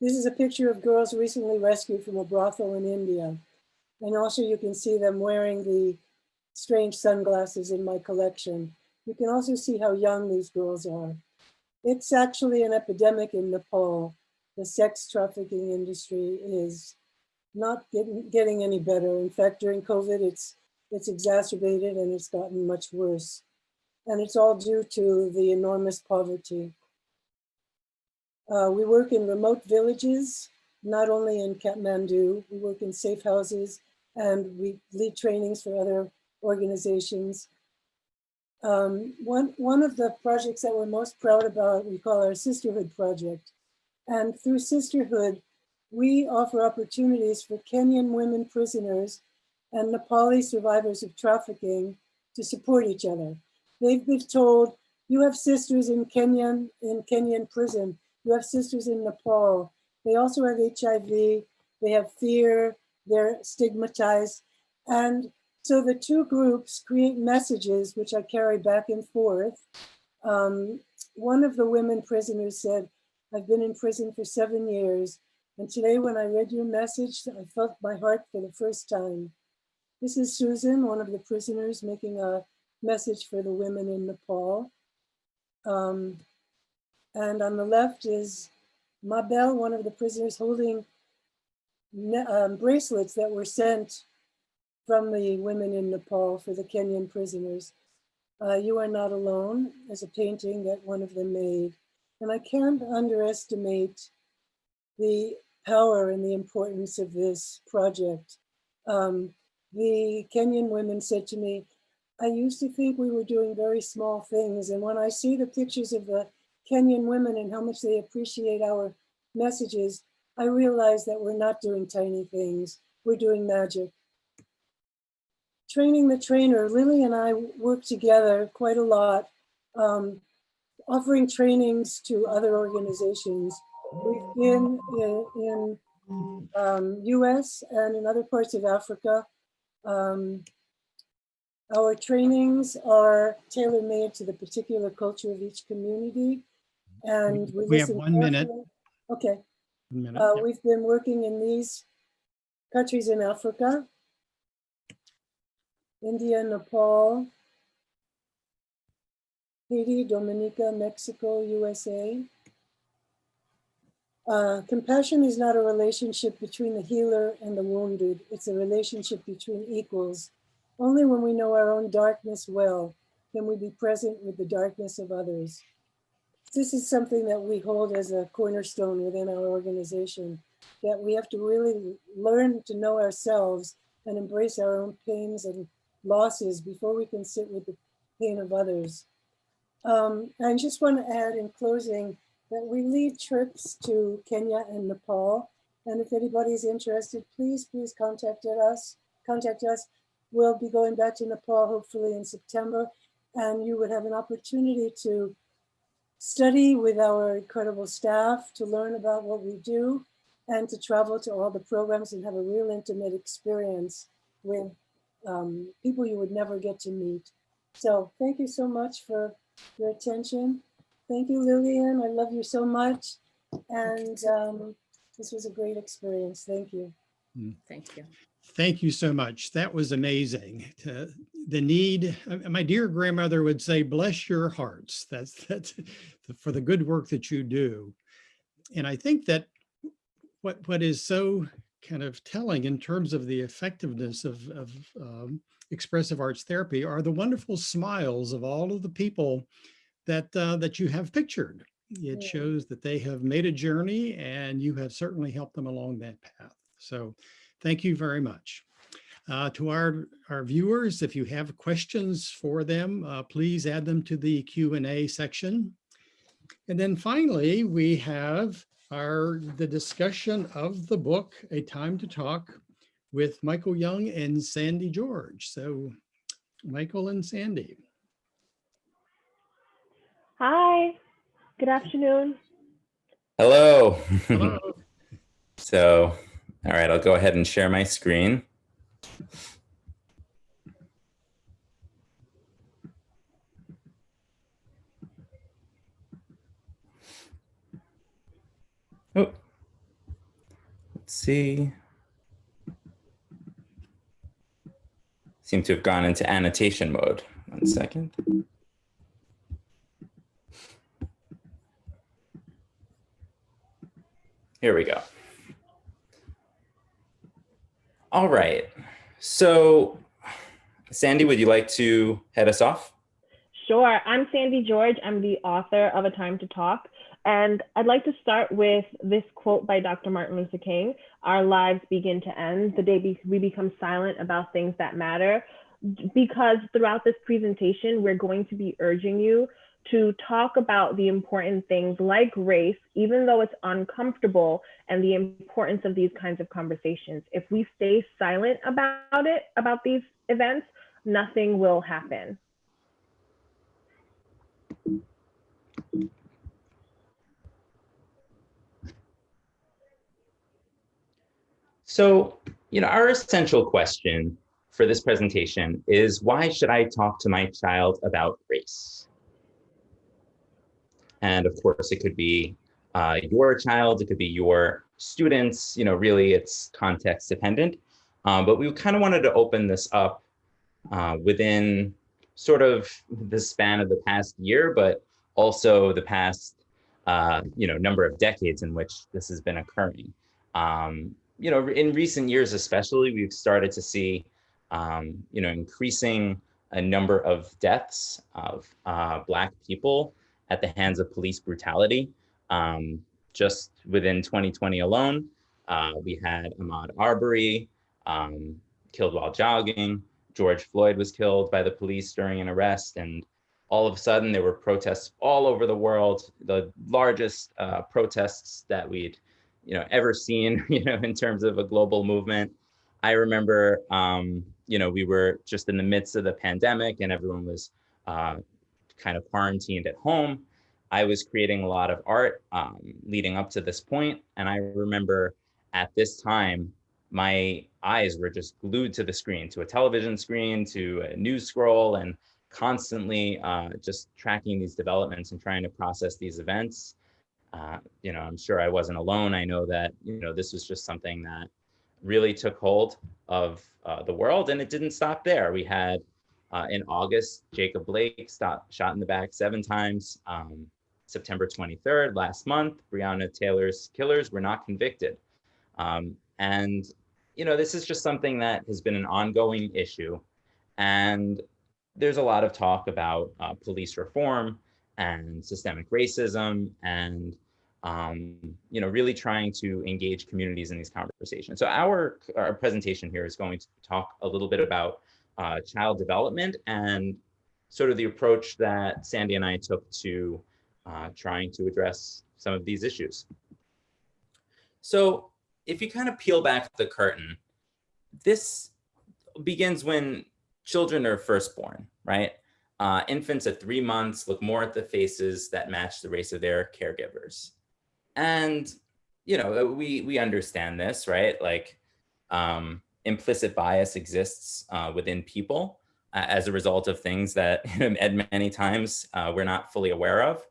this is a picture of girls recently rescued from a brothel in India. And also you can see them wearing the strange sunglasses in my collection. You can also see how young these girls are. It's actually an epidemic in Nepal. The sex trafficking industry is not getting, getting any better. In fact, during COVID, it's, it's exacerbated and it's gotten much worse. And it's all due to the enormous poverty. Uh, we work in remote villages, not only in Kathmandu, we work in safe houses and we lead trainings for other organizations. Um, one, one of the projects that we're most proud about, we call our Sisterhood Project. And through Sisterhood, we offer opportunities for Kenyan women prisoners and Nepali survivors of trafficking to support each other. They've been told, you have sisters in Kenyan, in Kenyan prison, you have sisters in Nepal. They also have HIV, they have fear, they're stigmatized. And so the two groups create messages which I carry back and forth. Um, one of the women prisoners said, I've been in prison for seven years. And today when I read your message, I felt my heart for the first time. This is Susan, one of the prisoners making a message for the women in Nepal. Um, and on the left is Mabel, one of the prisoners holding um, bracelets that were sent from the women in Nepal for the Kenyan prisoners. Uh, you are not alone as a painting that one of them made. And I can't underestimate the power and the importance of this project. Um, the Kenyan women said to me, I used to think we were doing very small things. And when I see the pictures of the Kenyan women and how much they appreciate our messages, I realize that we're not doing tiny things, we're doing magic. Training the trainer, Lily and I work together quite a lot, um, offering trainings to other organizations. We've been in, in um, US and in other parts of Africa. Um, our trainings are tailor-made to the particular culture of each community. And we, We have one minute. Okay, One minute, uh, yeah. we've been working in these countries in Africa, India, Nepal, Haiti, Dominica, Mexico, USA. Uh, compassion is not a relationship between the healer and the wounded. It's a relationship between equals. Only when we know our own darkness well can we be present with the darkness of others. This is something that we hold as a cornerstone within our organization, that we have to really learn to know ourselves and embrace our own pains and losses before we can sit with the pain of others. Um, I just want to add in closing that we lead trips to Kenya and Nepal. And if anybody's interested, please, please contact us. Contact us. We'll be going back to Nepal hopefully in September, and you would have an opportunity to study with our incredible staff, to learn about what we do, and to travel to all the programs and have a real intimate experience with um, people you would never get to meet. So thank you so much for your attention. Thank you, Lillian. I love you so much. And um, this was a great experience. Thank you. Thank you. Thank you so much. That was amazing. To- The need, uh, my dear grandmother would say, bless your hearts. That's, that's for the good work that you do. And I think that what, what is so kind of telling in terms of the effectiveness of, of um, expressive arts therapy are the wonderful smiles of all of the people that, uh, that you have pictured. It shows that they have made a journey and you have certainly helped them along that path. So thank you very much. Uh, to our, our viewers, if you have questions for them, uh, please add them to the Q and A section. And then finally, we have our, the discussion of the book, A Time to Talk with Michael Young and Sandy George. So Michael and Sandy. Hi, good afternoon. Hello. Hello. so, all right, I'll go ahead and share my screen. Oh, let's see. Seem to have gone into annotation mode. One second. Here we go. All right. So, Sandy, would you like to head us off? Sure, I'm Sandy George. I'm the author of A Time to Talk. And I'd like to start with this quote by Dr. Martin Luther King Our lives begin to end the day we become silent about things that matter. Because throughout this presentation, we're going to be urging you to talk about the important things like race, even though it's uncomfortable, and the importance of these kinds of conversations. If we stay silent about it, about these events, nothing will happen. So, you know, our essential question for this presentation is why should I talk to my child about race? And of course, it could be uh, your child, it could be your students, you know, really it's context dependent. Um, but we kind of wanted to open this up uh, within sort of the span of the past year, but also the past, uh, you know, number of decades in which this has been occurring. Um, you know, in recent years, especially, we've started to see, um, you know, increasing a number of deaths of uh, Black people at the hands of police brutality. Um, just within 2020 alone, uh, we had Ahmaud Arbery um, killed while jogging. George Floyd was killed by the police during an arrest. And all of a sudden, there were protests all over the world, the largest uh, protests that we'd you know ever seen you know in terms of a global movement. I remember um you know we were just in the midst of the pandemic and everyone was uh kind of quarantined at home. I was creating a lot of art um, leading up to this point and i remember at this time my eyes were just glued to the screen to a television screen to a news scroll and constantly uh, just tracking these developments and trying to process these events uh, you know, I'm sure I wasn't alone. I know that, you know, this was just something that really took hold of uh, the world and it didn't stop there. We had uh, in August, Jacob Blake stopped, shot in the back seven times. Um, September 23rd, last month, Breonna Taylor's killers were not convicted. Um, and, you know, this is just something that has been an ongoing issue. And there's a lot of talk about uh, police reform and systemic racism and um, you know really trying to engage communities in these conversations. So our, our presentation here is going to talk a little bit about uh, child development and sort of the approach that Sandy and I took to uh, trying to address some of these issues. So if you kind of peel back the curtain, this begins when children are first born, right? Uh, infants at three months look more at the faces that match the race of their caregivers. And, you know, we, we understand this, right? Like um, implicit bias exists uh, within people uh, as a result of things that at many times uh, we're not fully aware of.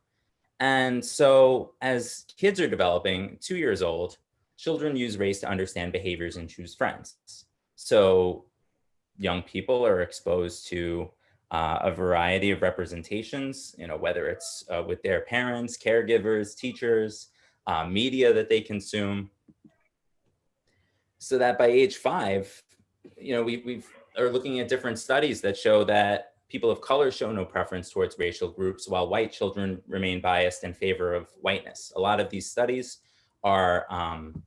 And so as kids are developing, two years old, children use race to understand behaviors and choose friends. So young people are exposed to uh, a variety of representations, you know, whether it's uh, with their parents, caregivers, teachers, uh, media that they consume. So that by age five, you know, we we've are looking at different studies that show that people of color show no preference towards racial groups, while white children remain biased in favor of whiteness. A lot of these studies are, um,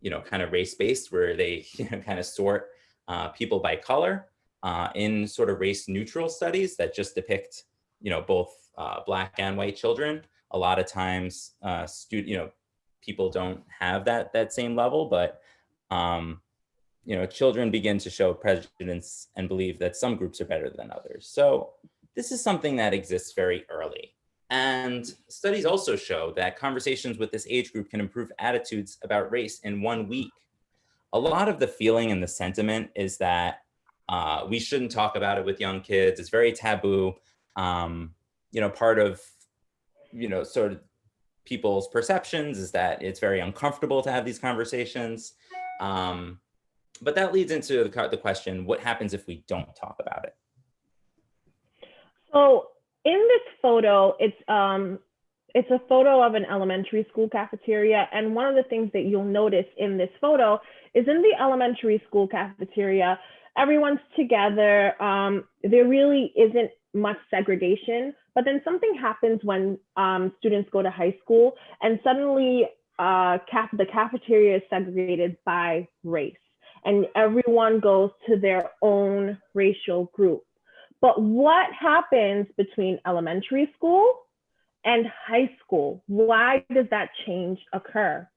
you know, kind of race-based, where they you know, kind of sort uh, people by color uh, in sort of race-neutral studies that just depict, you know, both uh, black and white children. A lot of times, uh, student, you know, people don't have that that same level, but um, you know, children begin to show prejudice and believe that some groups are better than others. So this is something that exists very early. And studies also show that conversations with this age group can improve attitudes about race in one week. A lot of the feeling and the sentiment is that uh, we shouldn't talk about it with young kids. It's very taboo. Um, you know, part of, you know, sort of people's perceptions is that it's very uncomfortable to have these conversations. Um, but that leads into the, the question, what happens if we don't talk about it? So in this photo, it's um, it's a photo of an elementary school cafeteria. And one of the things that you'll notice in this photo is in the elementary school cafeteria, everyone's together. Um, there really isn't much segregation, but then something happens when um, students go to high school and suddenly uh, the cafeteria is segregated by race and everyone goes to their own racial group. But what happens between elementary school and high school? Why does that change occur?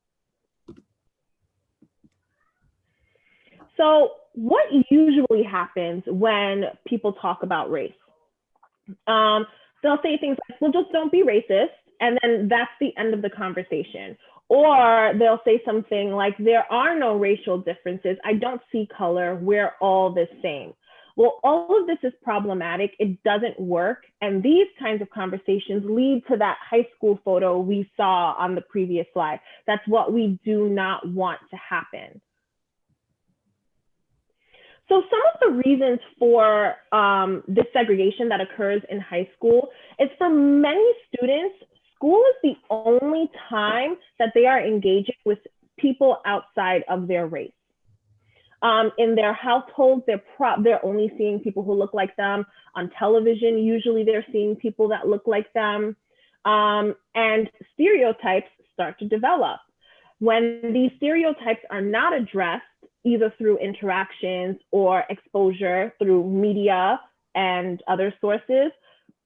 So what usually happens when people talk about race? Um, they'll say things like, well, just don't be racist. And then that's the end of the conversation. Or they'll say something like, there are no racial differences. I don't see color. We're all the same. Well, all of this is problematic. It doesn't work. And these kinds of conversations lead to that high school photo we saw on the previous slide. That's what we do not want to happen. So some of the reasons for um, this segregation that occurs in high school is for many students, school is the only time that they are engaging with people outside of their race. Um, in their households, they're, they're only seeing people who look like them. On television, usually they're seeing people that look like them. Um, and stereotypes start to develop. When these stereotypes are not addressed, either through interactions or exposure through media and other sources,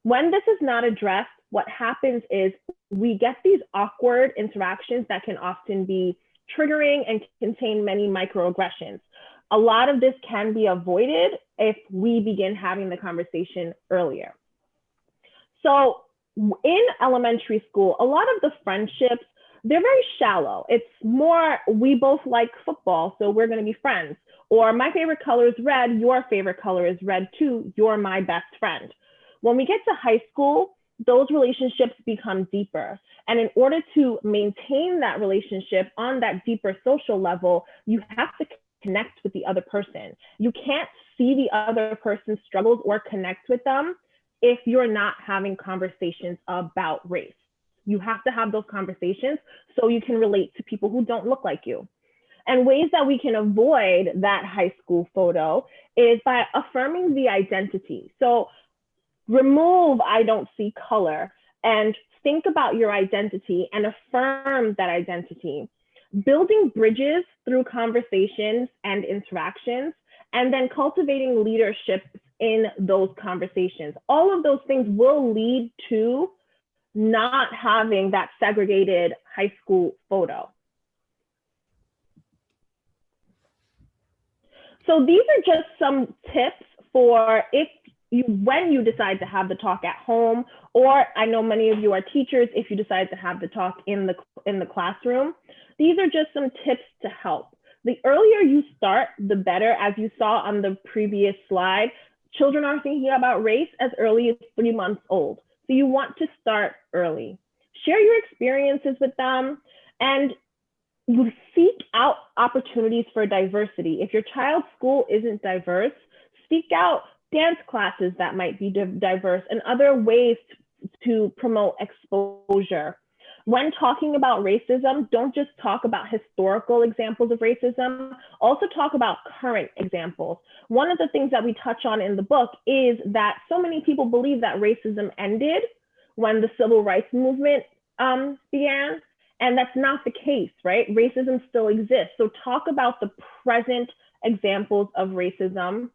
when this is not addressed, what happens is we get these awkward interactions that can often be triggering and contain many microaggressions. A lot of this can be avoided if we begin having the conversation earlier. So in elementary school, a lot of the friendships, they're very shallow. It's more, we both like football, so we're gonna be friends. Or my favorite color is red, your favorite color is red too, you're my best friend. When we get to high school, those relationships become deeper. And in order to maintain that relationship on that deeper social level, you have to connect with the other person. You can't see the other person's struggles or connect with them if you're not having conversations about race. You have to have those conversations so you can relate to people who don't look like you. And ways that we can avoid that high school photo is by affirming the identity. So remove I don't see color and think about your identity and affirm that identity. Building bridges through conversations and interactions, and then cultivating leadership in those conversations. All of those things will lead to not having that segregated high school photo. So these are just some tips for if you when you decide to have the talk at home or i know many of you are teachers if you decide to have the talk in the in the classroom. These are just some tips to help. The earlier you start the better. As you saw on the previous slide children are thinking about race as early as three months old so you want to start early share your experiences with them and you seek out opportunities for diversity if your child's school isn't diverse seek out dance classes that might be diverse and other ways to promote exposure. When talking about racism, don't just talk about historical examples of racism, also talk about current examples. One of the things that we touch on in the book is that so many people believe that racism ended when the civil rights movement um, began, and that's not the case, right? Racism still exists. So talk about the present examples of racism.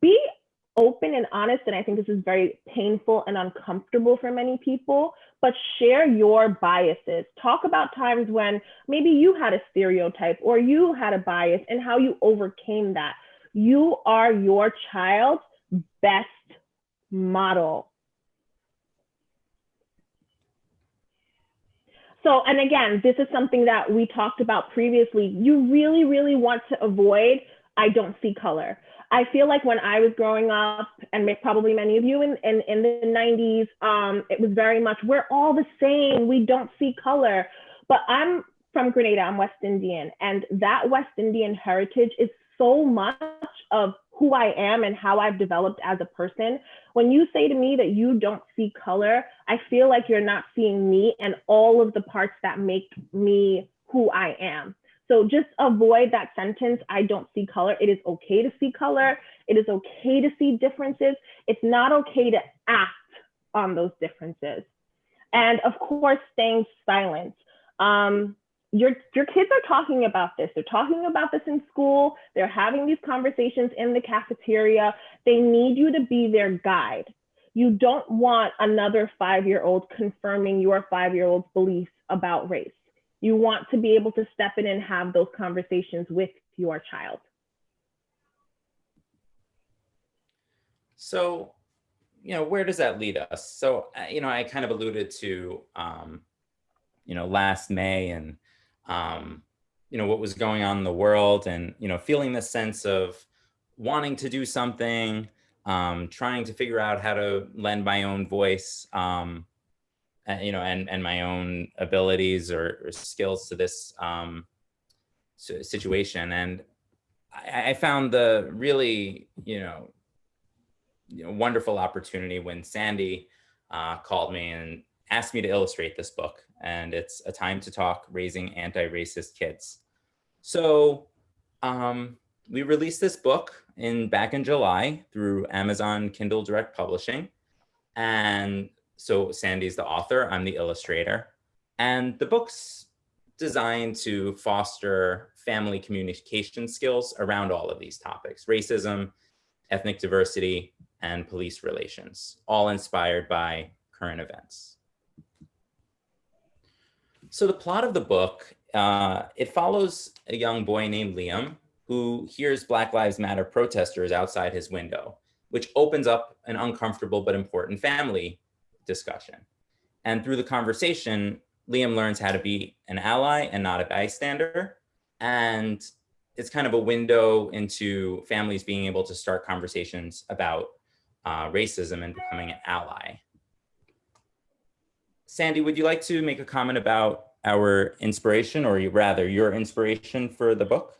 Be open and honest, and I think this is very painful and uncomfortable for many people, but share your biases. Talk about times when maybe you had a stereotype or you had a bias and how you overcame that. You are your child's best model. So, and again, this is something that we talked about previously. You really, really want to avoid I don't see color. I feel like when I was growing up, and probably many of you in, in, in the 90s, um, it was very much, we're all the same, we don't see color. But I'm from Grenada, I'm West Indian, and that West Indian heritage is so much of who I am and how I've developed as a person. When you say to me that you don't see color, I feel like you're not seeing me and all of the parts that make me who I am. So just avoid that sentence, I don't see color. It is okay to see color. It is okay to see differences. It's not okay to act on those differences. And of course, staying silent. Um, your, your kids are talking about this. They're talking about this in school. They're having these conversations in the cafeteria. They need you to be their guide. You don't want another five-year-old confirming your five-year-old's beliefs about race. You want to be able to step in and have those conversations with your child. So, you know, where does that lead us? So, uh, you know, I kind of alluded to, um, you know, last May and, um, you know, what was going on in the world and, you know, feeling this sense of wanting to do something, um, trying to figure out how to lend my own voice, um, you know, and, and my own abilities or, or skills to this um, situation. And I, I, found the really, you know, you know, wonderful opportunity when Sandy uh, called me and asked me to illustrate this book. And it's a time to talk raising anti-racist kids. So um, we released this book in back in July through Amazon Kindle Direct Publishing. And so Sandy's the author, I'm the illustrator. And the book's designed to foster family communication skills around all of these topics, racism, ethnic diversity, and police relations, all inspired by current events. So the plot of the book, uh, it follows a young boy named Liam who hears Black Lives Matter protesters outside his window, which opens up an uncomfortable but important family discussion. And through the conversation, Liam learns how to be an ally and not a bystander. And it's kind of a window into families being able to start conversations about uh, racism and becoming an ally. Sandy, would you like to make a comment about our inspiration or rather your inspiration for the book?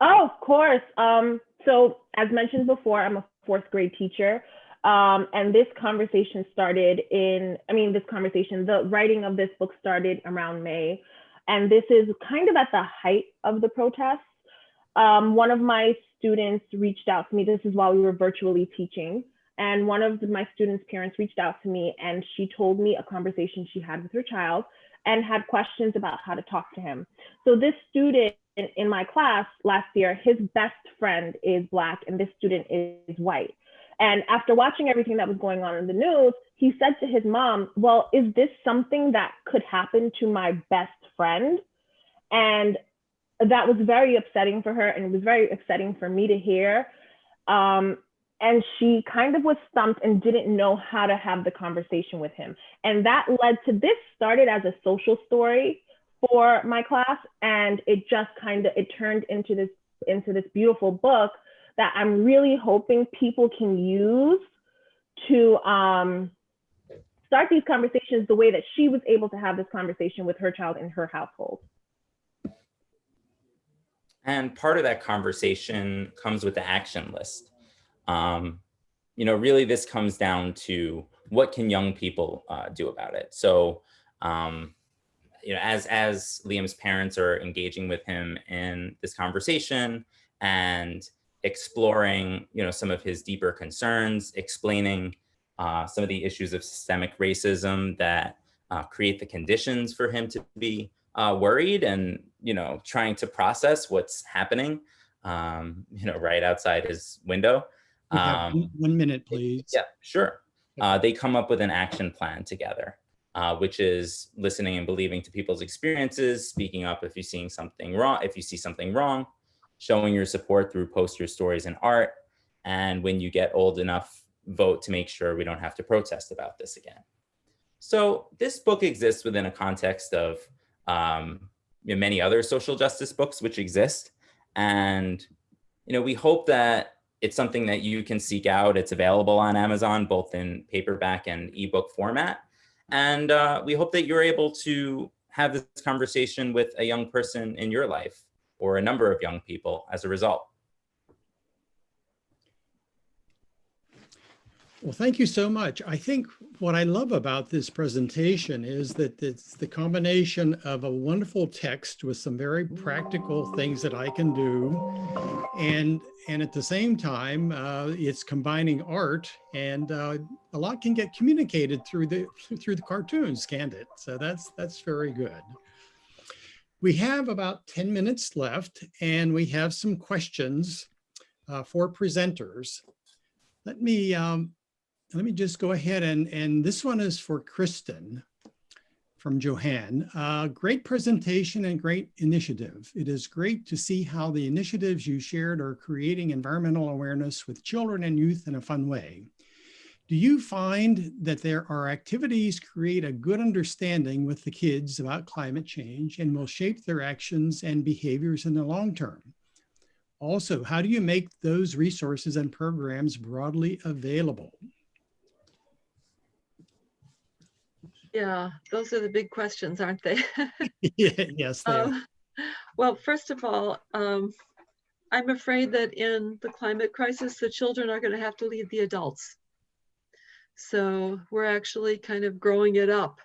Oh, of course. Um, so as mentioned before, I'm a fourth grade teacher. Um, and this conversation started in, I mean, this conversation, the writing of this book started around May. And this is kind of at the height of the protests. Um, one of my students reached out to me. This is while we were virtually teaching. And one of my students' parents reached out to me and she told me a conversation she had with her child and had questions about how to talk to him. So this student in, in my class last year, his best friend is Black and this student is white. And after watching everything that was going on in the news, he said to his mom, Well, is this something that could happen to my best friend? And that was very upsetting for her. And it was very upsetting for me to hear. Um, and she kind of was stumped and didn't know how to have the conversation with him. And that led to this started as a social story for my class. And it just kind of, it turned into this, into this beautiful book that I'm really hoping people can use to um, start these conversations the way that she was able to have this conversation with her child in her household. And part of that conversation comes with the action list. Um, you know, really this comes down to what can young people uh, do about it? So, um, you know, as as Liam's parents are engaging with him in this conversation and exploring, you know, some of his deeper concerns, explaining uh, some of the issues of systemic racism that uh, create the conditions for him to be uh, worried and, you know, trying to process what's happening, um, you know, right outside his window. Um, one- One minute, please. yeah, sure. Uh, they come up with an action plan together, uh, which is listening and believing to people's experiences, speaking up if you're seeing something wrong, if you see something wrong, showing your support through posters, stories, and art. And when you get old enough, vote to make sure we don't have to protest about this again. So this book exists within a context of um, you know, many other social justice books which exist. And you know, we hope that it's something that you can seek out. It's available on Amazon, both in paperback and ebook format. And uh, we hope that you're able to have this conversation with a young person in your life or a number of young people as a result. Well, thank you so much. I think what I love about this presentation is that it's the combination of a wonderful text with some very practical things that I can do. And, and at the same time, uh, it's combining art and uh, a lot can get communicated through the, through the cartoons, can't it? So that's, that's very good. We have about 10 minutes left and we have some questions uh, for presenters. Let me um, let me just go ahead and, and this one is for Kristen from Johann. Uh, great presentation and great initiative. It is great to see how the initiatives you shared are creating environmental awareness with children and youth in a fun way. Do you find that there are activities create a good understanding with the kids about climate change and will shape their actions and behaviors in the long term? Also, how do you make those resources and programs broadly available? Yeah, those are the big questions, aren't they? Yeah, yes, they are. Um, Well, first of all, um, I'm afraid that in the climate crisis, the children are going to have to lead the adults. So we're actually kind of growing it up.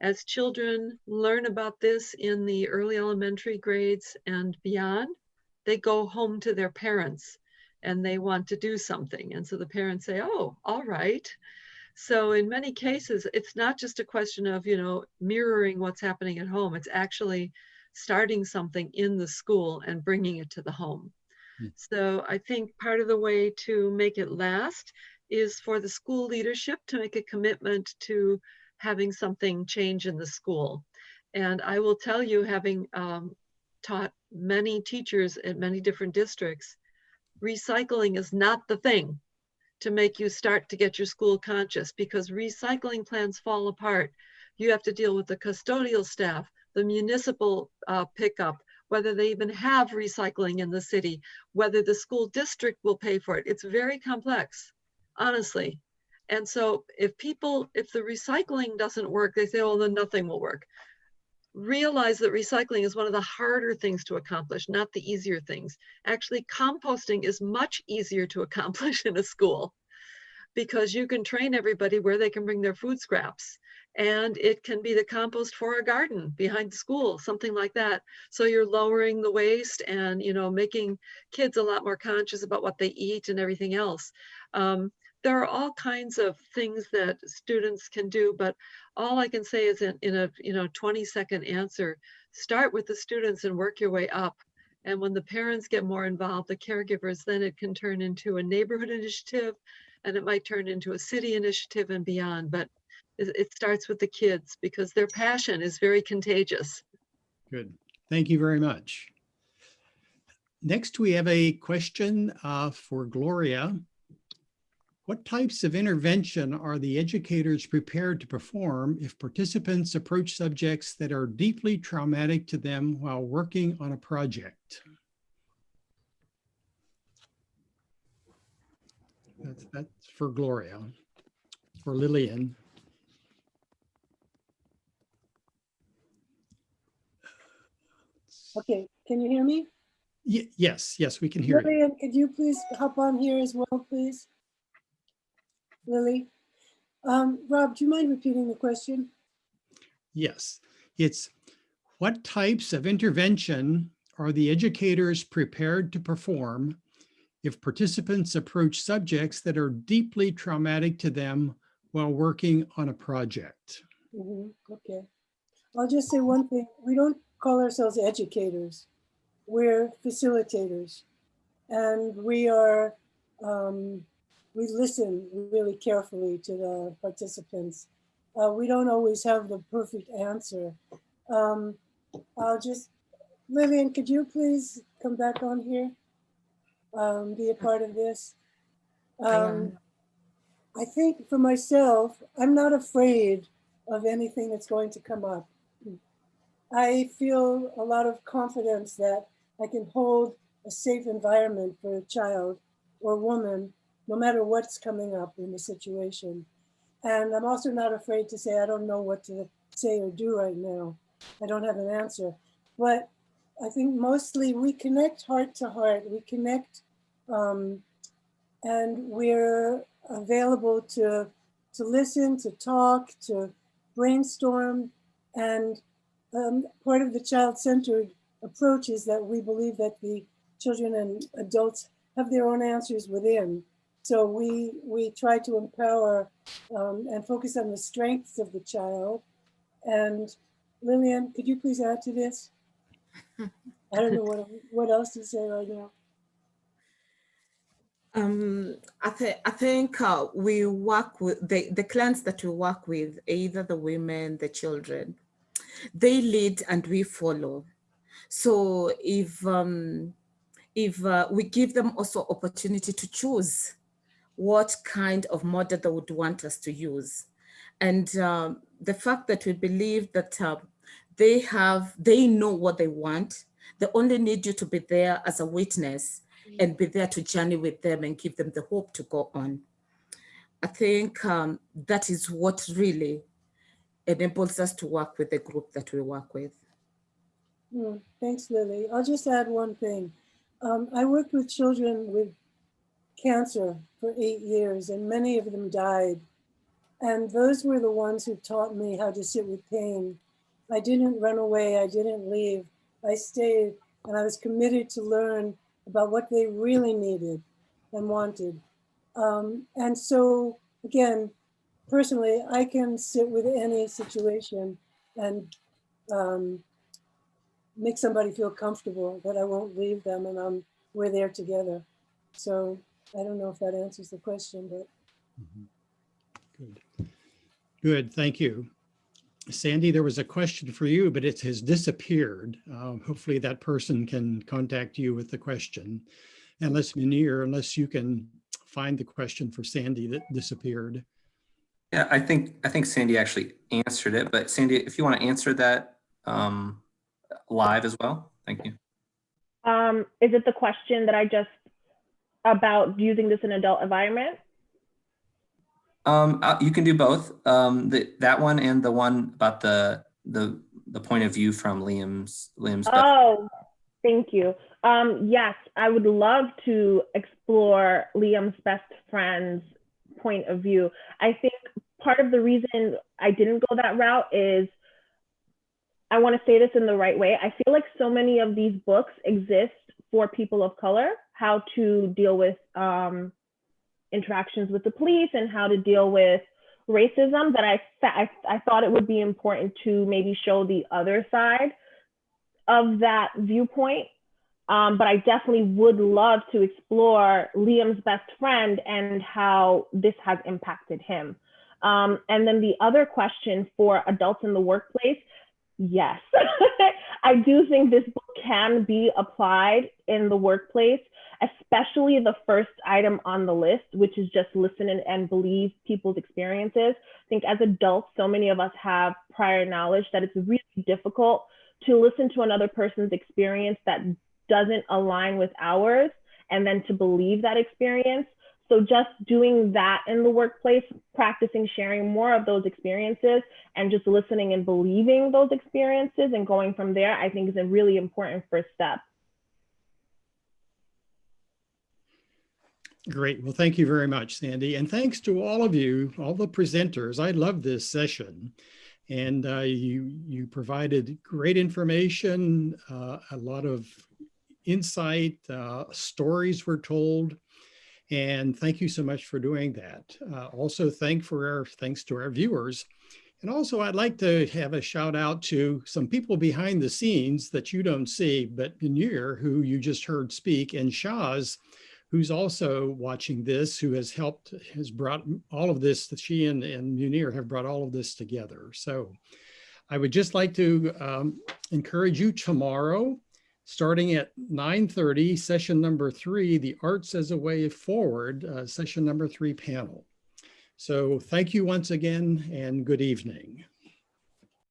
As children learn about this in the early elementary grades and beyond, they go home to their parents and they want to do something. And so the parents say, oh, all right. So in many cases, it's not just a question of, you know, mirroring what's happening at home. It's actually starting something in the school and bringing it to the home. Hmm. So I think part of the way to make it last is for the school leadership to make a commitment to having something change in the school. And I will tell you, having um, taught many teachers at many different districts, recycling is not the thing to make you start to get your school conscious because recycling plans fall apart. You have to deal with the custodial staff, the municipal uh, pickup, whether they even have recycling in the city, whether the school district will pay for it. It's very complex, honestly. And so if people, if the recycling doesn't work, they say, well, then nothing will work. Realize that recycling is one of the harder things to accomplish, not the easier things. Actually, composting is much easier to accomplish in a school because you can train everybody where they can bring their food scraps and it can be the compost for a garden behind the school something like that so you're lowering the waste and you know making kids a lot more conscious about what they eat and everything else um, there are all kinds of things that students can do but all i can say is in, in a you know 20 second answer start with the students and work your way up and when the parents get more involved the caregivers then it can turn into a neighborhood initiative and it might turn into a city initiative and beyond but it, it starts with the kids because their passion is very contagious Good. Thank you very much. Next, we have a question uh, for Gloria. What types of intervention are the educators prepared to perform if participants approach subjects that are deeply traumatic to them while working on a project? That's, that's for Gloria. For Lillian. Okay, can you hear me? Ye- Yes, yes, we can hear you. Lillian, could you please hop on here as well, please? Lily? Um, Rob, do you mind repeating the question? Yes, it's What types of intervention are the educators prepared to perform if participants approach subjects that are deeply traumatic to them while working on a project? Mhm, Okay. I'll just say one thing. We don't call ourselves educators. We're facilitators. And we are, um, we listen really carefully to the participants. Uh, we don't always have the perfect answer. Um, I'll just, Lillian, could you please come back on here? Um, be a part of this? Um, I think for myself, I'm not afraid of anything that's going to come up. I feel a lot of confidence that I can hold a safe environment for a child or woman, no matter what's coming up in the situation. And I'm also not afraid to say, I don't know what to say or do right now. I don't have an answer. But I think mostly we connect heart to heart. We connect um, and we're available to, to listen, to talk, to brainstorm. And um, part of the child-centered approach is that we believe that the children and adults have their own answers within. So we, we try to empower um, and focus on the strengths of the child. And Lillian, could you please add to this? I don't know what, what else to say right now. Um, I, th- I think uh, we work with the, the clients that we work with, either the women, the children, they lead and we follow. So if um, if uh, we give them also opportunity to choose what kind of model they would want us to use, and um, the fact that we believe that uh, they have they know what they want, they only need you to be there as a witness and be there to journey with them and give them the hope to go on. I think um, that is what really enables us to work with the group that we work with. Hmm, Thanks, Lily. I'll just add one thing. Um, I worked with children with cancer for eight years and many of them died. And those were the ones who taught me how to sit with pain. I didn't run away, I didn't leave. I stayed and I was committed to learn about what they really needed and wanted. Um, and so again, personally, I can sit with any situation and um, make somebody feel comfortable that I won't leave them and I'm, we're there together. So I don't know if that answers the question, but Good. Good, thank you. Sandy, there was a question for you, but it has disappeared. Uh, Hopefully that person can contact you with the question. Unless Munir, unless you can find the question for Sandy that disappeared. Yeah, I think, I think Sandy actually answered it, but Sandy, if you want to answer that um, live as well, thank you. Um, is it the question that I just about using this in adult environment? Um, uh, you can do both, um, the, that one and the one about the, the, the point of view from Liam's, Liam's. Oh, thank you. Um, yes, I would love to explore Liam's best friend's point of view. I think part of the reason I didn't go that route is I want to say this in the right way. I feel like so many of these books exist for people of color, how to deal with um, interactions with the police and how to deal with racism that I, I, I thought it would be important to maybe show the other side of that viewpoint. Um, but I definitely would love to explore Liam's best friend and how this has impacted him. Um, and then the other question for adults in the workplace, yes, I do think this book can be applied in the workplace, especially the first item on the list, which is just listen and, and believe people's experiences. I think as adults, so many of us have prior knowledge that it's really difficult to listen to another person's experience that doesn't align with ours and then to believe that experience. So just doing that in the workplace, practicing sharing more of those experiences and just listening and believing those experiences and going from there, I think is a really important first step. Great. Well, thank you very much, Sandy. And thanks to all of you, all the presenters. I love this session. And uh, you, you provided great information, uh, a lot of insight, uh, stories were told. And thank you so much for doing that. Uh, also, thank for our, thanks to our viewers. And also, I'd like to have a shout out to some people behind the scenes that you don't see, but Munir, who you just heard speak, and Shaz, who's also watching this, who has helped, has brought all of this, she and, and Munir have brought all of this together. So I would just like to um, encourage you tomorrow, starting at 9.30, session number three, the Arts as a Way Forward, uh, session number three panel. So thank you once again and good evening.